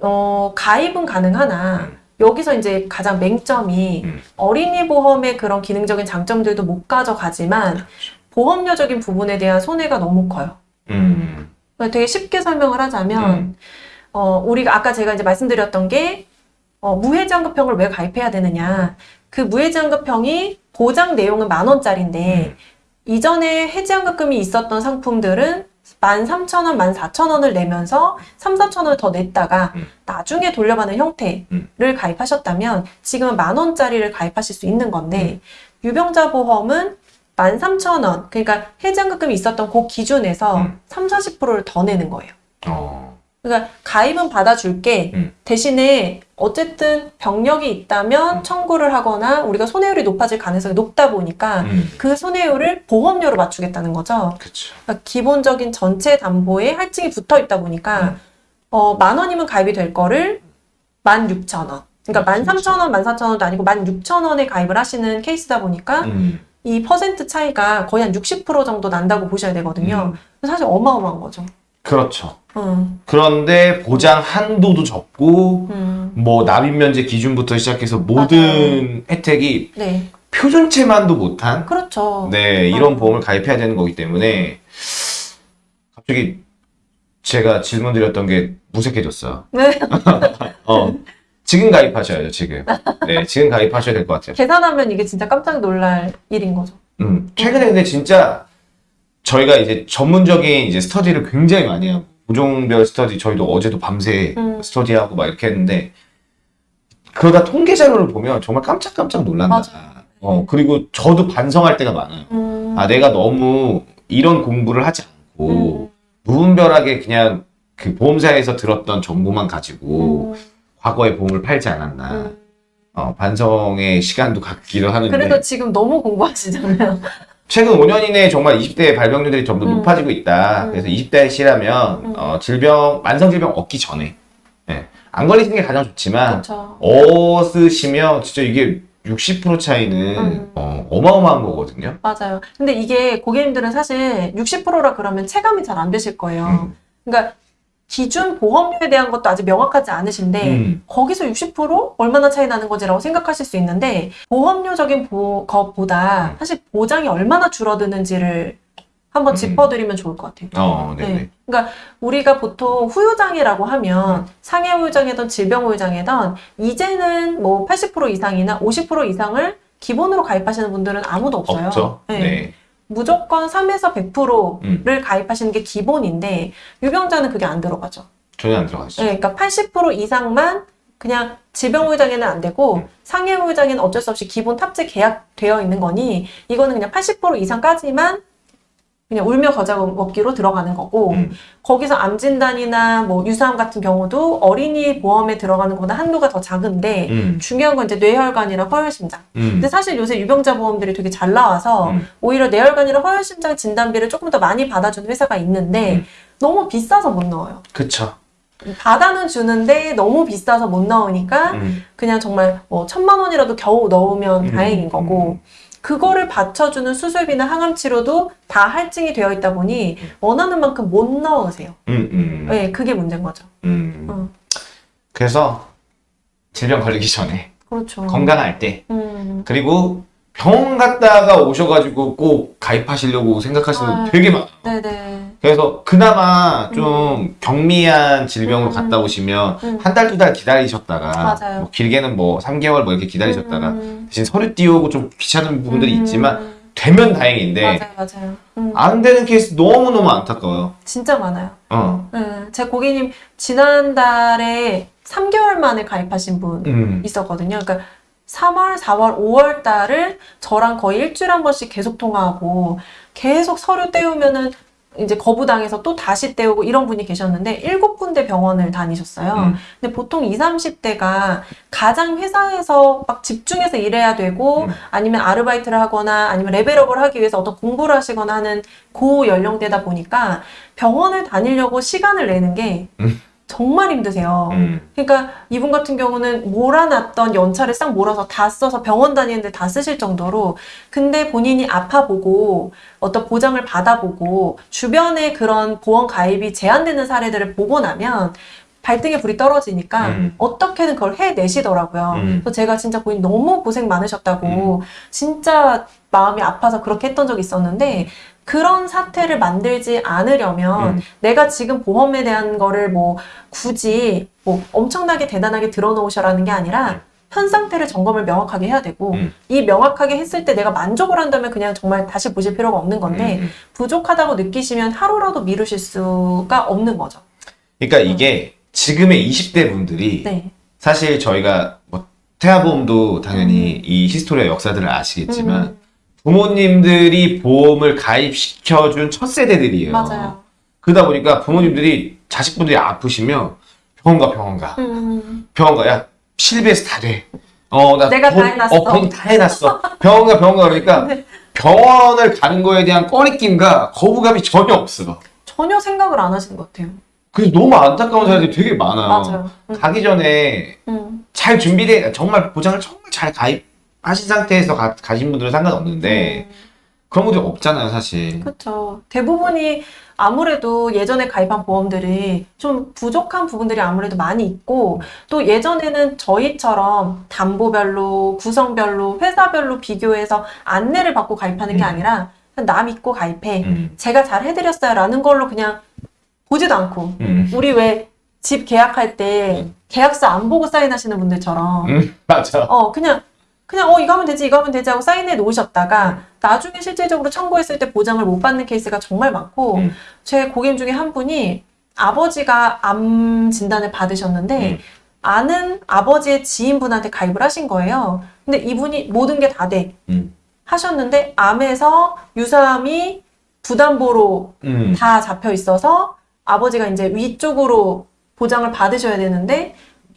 어, 가입은 가능하나 음. 여기서 이제 가장 맹점이 음. 어린이 보험의 그런 기능적인 장점들도 못 가져가지만 보험료적인 부분에 대한 손해가 너무 커요. 음. 되게 쉽게 설명을 하자면 음. 어, 우리가 아까 제가 이제 말씀드렸던 게 어, 무해지환급형을 왜 가입해야 되느냐. 그 무해지환급형이 보장 내용은 만 원짜리인데 음. 이전에 해지환급금이 있었던 상품들은 13,000원, 14,000원을 내면서 3, 4,000원을 더 냈다가 음. 나중에 돌려받는 형태를 음. 가입하셨다면 지금은 만 원짜리를 가입하실 수 있는 건데 음. 유병자 보험은 13,000원, 그러니까 해지환급금이 있었던 그 기준에서 음. 3, 40%를 더 내는 거예요. 어. 그러니까 가입은 받아줄게. 음. 대신에 어쨌든 병력이 있다면 음. 청구를 하거나 우리가 손해율이 높아질 가능성이 높다 보니까 음. 그 손해율을 보험료로 맞추겠다는 거죠. 그러니까 기본적인 전체 담보에 할증이 붙어 있다 보니까 음. 어, 만 원이면 가입이 될 거를 만 육천 원. 그러니까 만 삼천 원, 만 사천 원도 아니고 만 육천 원에 가입을 하시는 케이스다 보니까 음. 이 퍼센트 차이가 거의 한60% 정도 난다고 보셔야 되거든요. 음. 사실 어마어마한 거죠. 그렇죠. 음, 그런데 보장 한도도 적고 음, 뭐 납입 면제 기준부터 시작해서 모든 혜택이 네, 표준체만도 못한 그렇죠. 네 이런 어. 보험을 가입해야 되는 거기 때문에 갑자기 제가 질문 드렸던 게 무색해졌어요. 네. 어 지금 가입하셔야죠 지금. 네 지금 가입하셔야 될 것 같아요. 계산하면 이게 진짜 깜짝 놀랄 일인 거죠. 음 최근에 근데 진짜 저희가 이제 전문적인 이제 스터디를 굉장히 많이 하고 부종별 스터디 저희도 어제도 밤새 음. 스터디하고 막 이렇게 했는데 그러다 통계 자료를 보면 정말 깜짝깜짝 놀란다. 맞아요. 어 그리고 저도 반성할 때가 많아요. 음, 아 내가 너무 이런 공부를 하지 않고 음, 무분별하게 그냥 그 보험사에서 들었던 정보만 가지고 음, 과거에 보험을 팔지 않았나 음. 어, 반성의 시간도 갖기도 하는데 그래도 지금 너무 공부하시잖아요. 최근 5년 이내에 정말 20대 발병률이 점점 음. 높아지고 있다. 음. 그래서 20대 시라면 음. 어, 질병 만성 질병 얻기 전에 예, 안 걸리시는 게 가장 좋지만 그렇죠. 얻으시면 진짜 이게 60% 차이는 음. 어, 어마어마한 거거든요. 맞아요. 근데 이게 고객님들은 사실 60%라 그러면 체감이 잘 안 되실 거예요. 음. 그러니까 기준 보험료에 대한 것도 아직 명확하지 않으신데 음. 거기서 60% 얼마나 차이 나는 거지라고 생각하실 수 있는데 보험료적인 보, 것보다 음. 사실 보장이 얼마나 줄어드는지를 한번 음. 짚어드리면 좋을 것 같아요. 어, 네네. 네. 그러니까 우리가 보통 후유장애라고 하면 상해 후유장애든 질병 후유장애든 이제는 뭐 80% 이상이나 50% 이상을 기본으로 가입하시는 분들은 아무도 없어요. 없죠. 네. 네. 무조건 3에서 100%를 음. 가입하시는 게 기본인데 유병자는 그게 안 들어가죠. 전혀 안 들어가시죠. 네, 그러니까 80% 이상만 그냥 질병 후유장애는 안 되고 음. 상해 후유장애는 어쩔 수 없이 기본 탑재 계약되어 있는 거니 이거는 그냥 80% 이상까지만 그냥 울며 겨자 먹기로 들어가는 거고 음. 거기서 암 진단이나 뭐 유사암 같은 경우도 어린이 보험에 들어가는 것보다 한도가 더 작은데 음. 중요한 건 이제 뇌혈관이랑 허혈심장. 음. 근데 사실 요새 유병자 보험들이 되게 잘 나와서 음. 오히려 뇌혈관이랑 허혈심장 진단비를 조금 더 많이 받아주는 회사가 있는데 음. 너무 비싸서 못 넣어요. 그쵸. 받아는 주는데 너무 비싸서 못 넣으니까 음. 그냥 정말 뭐 천만 원이라도 겨우 넣으면 음. 다행인 거고 그거를 받쳐주는 수술비나 항암 치료도 다 할증이 되어 있다 보니 원하는 만큼 못 넣으세요. 음. 음. 네, 그게 문제인 거죠. 음. 어. 그래서 질병 걸리기 전에 그렇죠. 건강할 때 음, 그리고 병원 갔다가 오셔가지고 꼭 가입하시려고 생각하시는 아. 분 되게 많아요. 네네. 그래서 그나마 좀 경미한 질병으로 음. 갔다 오시면 음. 한 달 두 달 기다리셨다가. 뭐 길게는 뭐 3개월 뭐 이렇게 기다리셨다가 음, 대신 서류 띄우고 좀 귀찮은 부분들이 음, 있지만 되면 다행인데 맞아요, 맞아요. 음, 안 되는 케이스 너무너무 안타까워요. 진짜 많아요. 어. 네, 제 고객님 지난달에 3개월 만에 가입하신 분 음. 있었거든요. 그러니까 3월, 4월, 5월 달을 저랑 거의 일주일에 한 번씩 계속 통화하고 계속 서류 떼우면은 이제 거부당해서 또 다시 떼우고 이런 분이 계셨는데 일곱 군데 병원을 다니셨어요. 음. 근데 보통 20, 30대가 가장 회사에서 막 집중해서 일해야 되고 음. 아니면 아르바이트를 하거나 아니면 레벨업을 하기 위해서 어떤 공부를 하시거나 하는 고 연령대다 보니까 병원을 다니려고 시간을 내는 게 음. 정말 힘드세요. 음. 그러니까 이분 같은 경우는 몰아놨던 연차를 싹 몰아서 다 써서 병원 다니는데 다 쓰실 정도로 근데 본인이 아파보고 어떤 보장을 받아보고 주변에 그런 보험 가입이 제한되는 사례들을 보고 나면 발등에 불이 떨어지니까 음. 어떻게든 그걸 해내시더라고요. 음. 그래서 제가 진짜 본인 너무 고생 많으셨다고 진짜 마음이 아파서 그렇게 했던 적이 있었는데 그런 사태를 만들지 않으려면 음. 내가 지금 보험에 대한 거를 뭐 굳이 뭐 엄청나게 대단하게 들어놓으셔라는 게 아니라 현 상태를 점검을 명확하게 해야 되고 음. 이 명확하게 했을 때 내가 만족을 한다면 그냥 정말 다시 보실 필요가 없는 건데 음. 부족하다고 느끼시면 하루라도 미루실 수가 없는 거죠. 그러니까 이게 지금의 20대 분들이 네. 사실 저희가 뭐 태아보험도 당연히 이 히스토리의 역사들을 아시겠지만 음, 부모님들이 보험을 가입시켜준 첫 세대들이에요. 맞아요. 그러다 보니까 부모님들이 자식분들이 아프시면 병원 가 병원 가 음, 병원 가 야 실비에서 다 돼. 어, 나 내가 다 돈- 해놨어. 어, 병다 해놨어. 병원 가 병원 가 그러니까 네. 병원을 가는 거에 대한 꺼리낌과 거부감이 전혀 없어. 전혀 생각을 안 하시는 것 같아요. 그래서 너무 안타까운 사람들이 되게 많아요. 맞아요. 음, 가기 전에 음, 잘 준비돼 정말 보장을 정말 잘 가입 하신 상태에서 가, 가신 분들은 상관없는데 음. 그런 분들이 없잖아요 사실. 그렇죠. 대부분이 아무래도 예전에 가입한 보험들이 좀 부족한 부분들이 아무래도 많이 있고 또 예전에는 저희처럼 담보별로 구성별로 회사별로 비교해서 안내를 받고 가입하는 게 음. 아니라 나 믿고 가입해. 음, 제가 잘 해드렸어요 라는 걸로 그냥 보지도 않고 음, 우리 왜 집 계약할 때 계약서 안 보고 사인하시는 분들처럼 음, 맞아. 어, 그냥, 그냥, 어, 이거 하면 되지, 이거 하면 되지 하고 사인해 놓으셨다가, 나중에 실질적으로 청구했을 때 보장을 못 받는 케이스가 정말 많고, 음. 제 고객 중에 한 분이 아버지가 암 진단을 받으셨는데, 음. 아는 아버지의 지인분한테 가입을 하신 거예요. 근데 이분이 모든 게 다 돼. 음. 하셨는데, 암에서 유사암이 부담보로 음, 다 잡혀 있어서 아버지가 이제 위쪽으로 보장을 받으셔야 되는데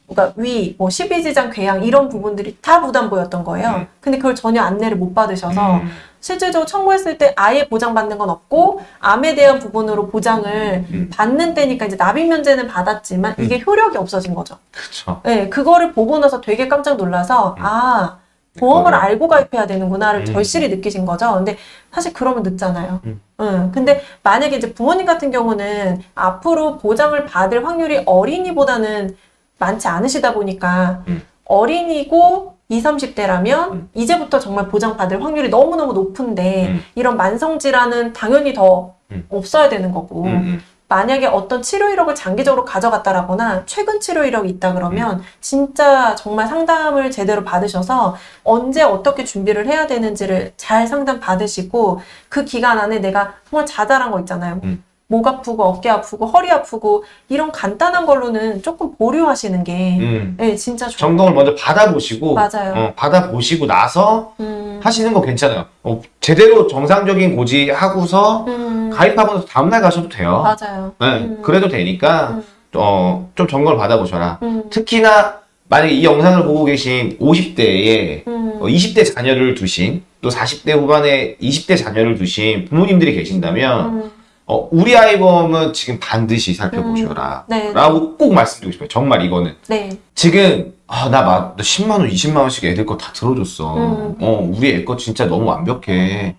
그러니까 위, 뭐 십이지장 궤양 이런 부분들이 다 부담보였던 거예요. 음. 근데 그걸 전혀 안내를 못 받으셔서 음, 실질적으로 청구했을 때 아예 보장받는 건 없고 암에 대한 부분으로 보장을 음. 받는 때니까 이제 납입 면제는 받았지만 이게 효력이 없어진 거죠. 그쵸. 네, 그거를 보고 나서 되게 깜짝 놀라서 음. 아 보험을 알고 가입해야 되는구나를 음. 절실히 느끼신 거죠. 근데 사실 그러면 늦잖아요. 음. 응. 근데 만약에 이제 부모님 같은 경우는 앞으로 보장을 받을 확률이 어린이보다는 많지 않으시다 보니까 음. 어린이고 20, 30대라면 음. 이제부터 정말 보장받을 확률이 너무너무 높은데 음. 이런 만성질환은 당연히 더 음. 없어야 되는 거고 음, 음. 만약에 어떤 치료 이력을 장기적으로 가져갔다라거나 최근 치료 이력이 있다 그러면 진짜 정말 상담을 제대로 받으셔서 언제 어떻게 준비를 해야 되는지를 잘 상담 받으시고 그 기간 안에 내가 정말 자잘한 거 있잖아요. 음. 목 아프고 어깨 아프고 허리 아프고 이런 간단한 걸로는 조금 보류하시는 게 음. 네, 진짜 좋아요. 점검을 먼저 받아보시고 맞아요. 어, 받아보시고 나서 음, 하시는 거 괜찮아요. 어, 제대로 정상적인 고지 하고서 음, 가입하고 나서 다음날 가셔도 돼요. 맞아요. 네, 음. 그래도 되니까 음. 어, 좀 점검을 받아보셔라. 음, 특히나 만약에 이 영상을 보고 계신 50대에 음, 20대 자녀를 두신 또 40대 후반에 20대 자녀를 두신 부모님들이 계신다면 음, 어, 우리 아이범은 지금 반드시 살펴보셔라. 네, 라고 꼭 말씀드리고 싶어요. 정말 이거는. 네, 지금 아, 나, 막, 나 10만 원, 20만 원씩 애들 거 다 들어줬어. 음. 어, 우리 애 거 진짜 너무 완벽해.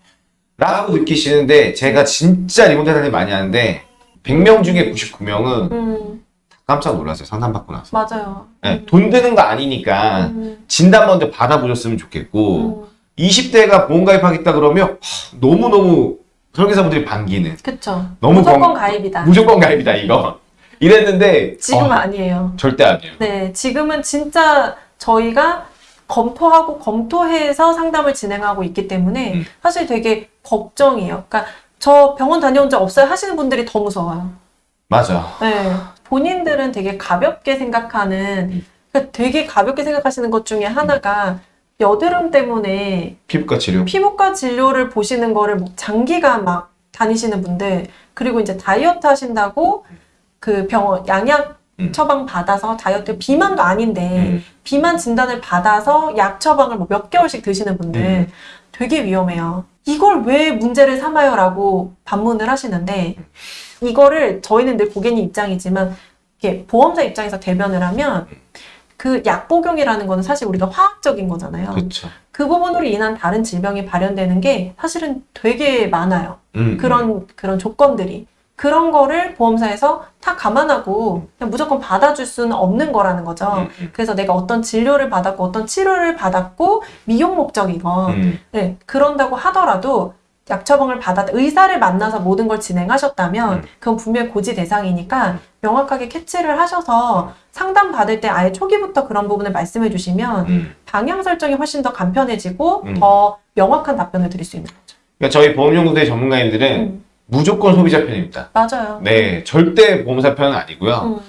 라고 느끼시는데 제가 진짜 리모델 사님 많이 하는데 100명 중에 99명은 음, 깜짝 놀랐어요. 상담받고 나서. 맞아요. 네, 돈 드는 거 아니니까 음, 진단 먼저 받아보셨으면 좋겠고 음. 20대가 보험 가입하겠다 그러면 하, 너무너무 설계사분들이 반기는 그쵸. 너무 무조건 건- 가입이다. 무조건 가입이다 이거 이랬는데 지금은 어, 아니에요. 절대 아니에요. 네, 지금은 진짜 저희가 검토하고 검토해서 상담을 진행하고 있기 때문에 음. 사실 되게 걱정이에요. 그러니까 저 병원 다녀온 적 없어요 하시는 분들이 더 무서워요. 맞아. 네, 본인들은 되게 가볍게 생각하는, 음. 그러니까 되게 가볍게 생각하시는 것 중에 하나가 여드름 때문에 피부과 치료. 피부과 진료를 보시는 거를 뭐 장기간 막 다니시는 분들 그리고 이제 다이어트 하신다고 그 병원 양약 음. 처방 받아서 다이어트 비만도 아닌데 음. 비만 진단을 받아서 약 처방을 뭐 몇 개월씩 드시는 분들 음. 되게 위험해요. 이걸 왜 문제를 삼아요 라고 반문을 하시는데 이거를 저희는 늘 고객님 입장이지만 이게 보험사 입장에서 대변을 하면 그 약 복용이라는 거는 사실 우리가 화학적인 거잖아요. 그렇죠. 그 부분으로 인한 다른 질병이 발현되는 게 사실은 되게 많아요. 음. 그런 그런 조건들이 그런 거를 보험사에서 다 감안하고 그냥 무조건 받아줄 수는 없는 거라는 거죠. 음, 음. 그래서 내가 어떤 진료를 받았고 어떤 치료를 받았고 미용 목적이건 음. 네, 그런다고 하더라도 약 처방을 받았 의사를 만나서 모든 걸 진행하셨다면 음. 그건 분명히 고지 대상이니까 명확하게 캐치를 하셔서 상담 받을 때 아예 초기부터 그런 부분을 말씀해 주시면 음. 방향 설정이 훨씬 더 간편해지고 음. 더 명확한 답변을 드릴 수 있는 거죠. 그러니까 저희 보험연구소의 전문가님들은 음, 무조건 소비자 편입니다. 맞아요. 네, 절대 보험사 편은 아니고요. 음,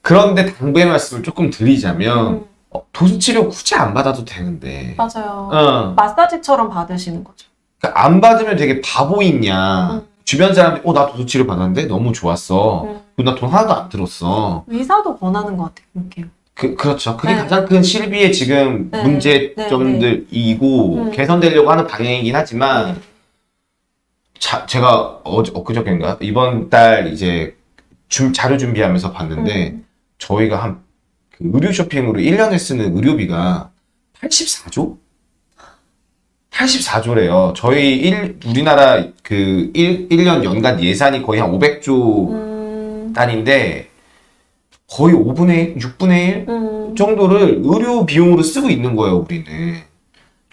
그런데 당부의 말씀을 조금 드리자면 음, 어, 도수 치료 굳이 안 받아도 되는데. 맞아요. 어, 마사지처럼 받으시는 거죠. 그러니까 안 받으면 되게 바보있냐. 음. 주변 사람들이 어, 나 도수 치료 받았는데 너무 좋았어. 음. 나돈 하나도 안 들었어. 의사도 권하는 것 같아요. 그렇게. 그, 그렇죠. 그게 네. 가장 큰 실비의 지금 네. 문제점들이고 음. 개선되려고 하는 방향이긴 하지만 네. 자, 제가 어제 엊그저께인가 이번 달 이제 준- 자료 준비하면서 봤는데 음. 저희가 한 그 의류 쇼핑으로 1년에 쓰는 의료비가 84조? 84조래요. 저희 일, 우리나라 그 1, 1년 연간 예산이 거의 한 500조 음, 단위인데 거의 5분의 1, 6분의 1 음, 정도를 의료 비용으로 쓰고 있는 거예요, 우리는.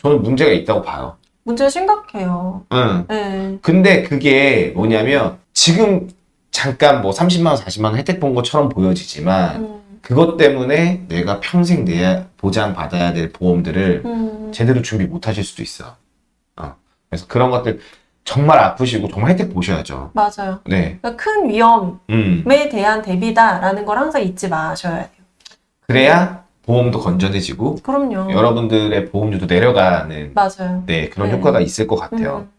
저는 문제가 있다고 봐요. 문제 심각해요. 응. 네. 근데 그게 뭐냐면 지금 잠깐 뭐 30만 원, 40만 원 혜택 본 것처럼 보여지지만 음, 그것 때문에 내가 평생 내야 보장 받아야 될 보험들을 음, 제대로 준비 못 하실 수도 있어. 어. 그래서 그런 것들 정말 아프시고 정말 혜택 보셔야죠. 맞아요. 네. 그러니까 큰 위험에 음. 대한 대비다라는 걸 항상 잊지 마셔야 돼요. 그래야 보험도 건전해지고 그럼요. 여러분들의 보험료도 내려가는 맞아요. 네, 그런 네. 효과가 있을 것 같아요. 음,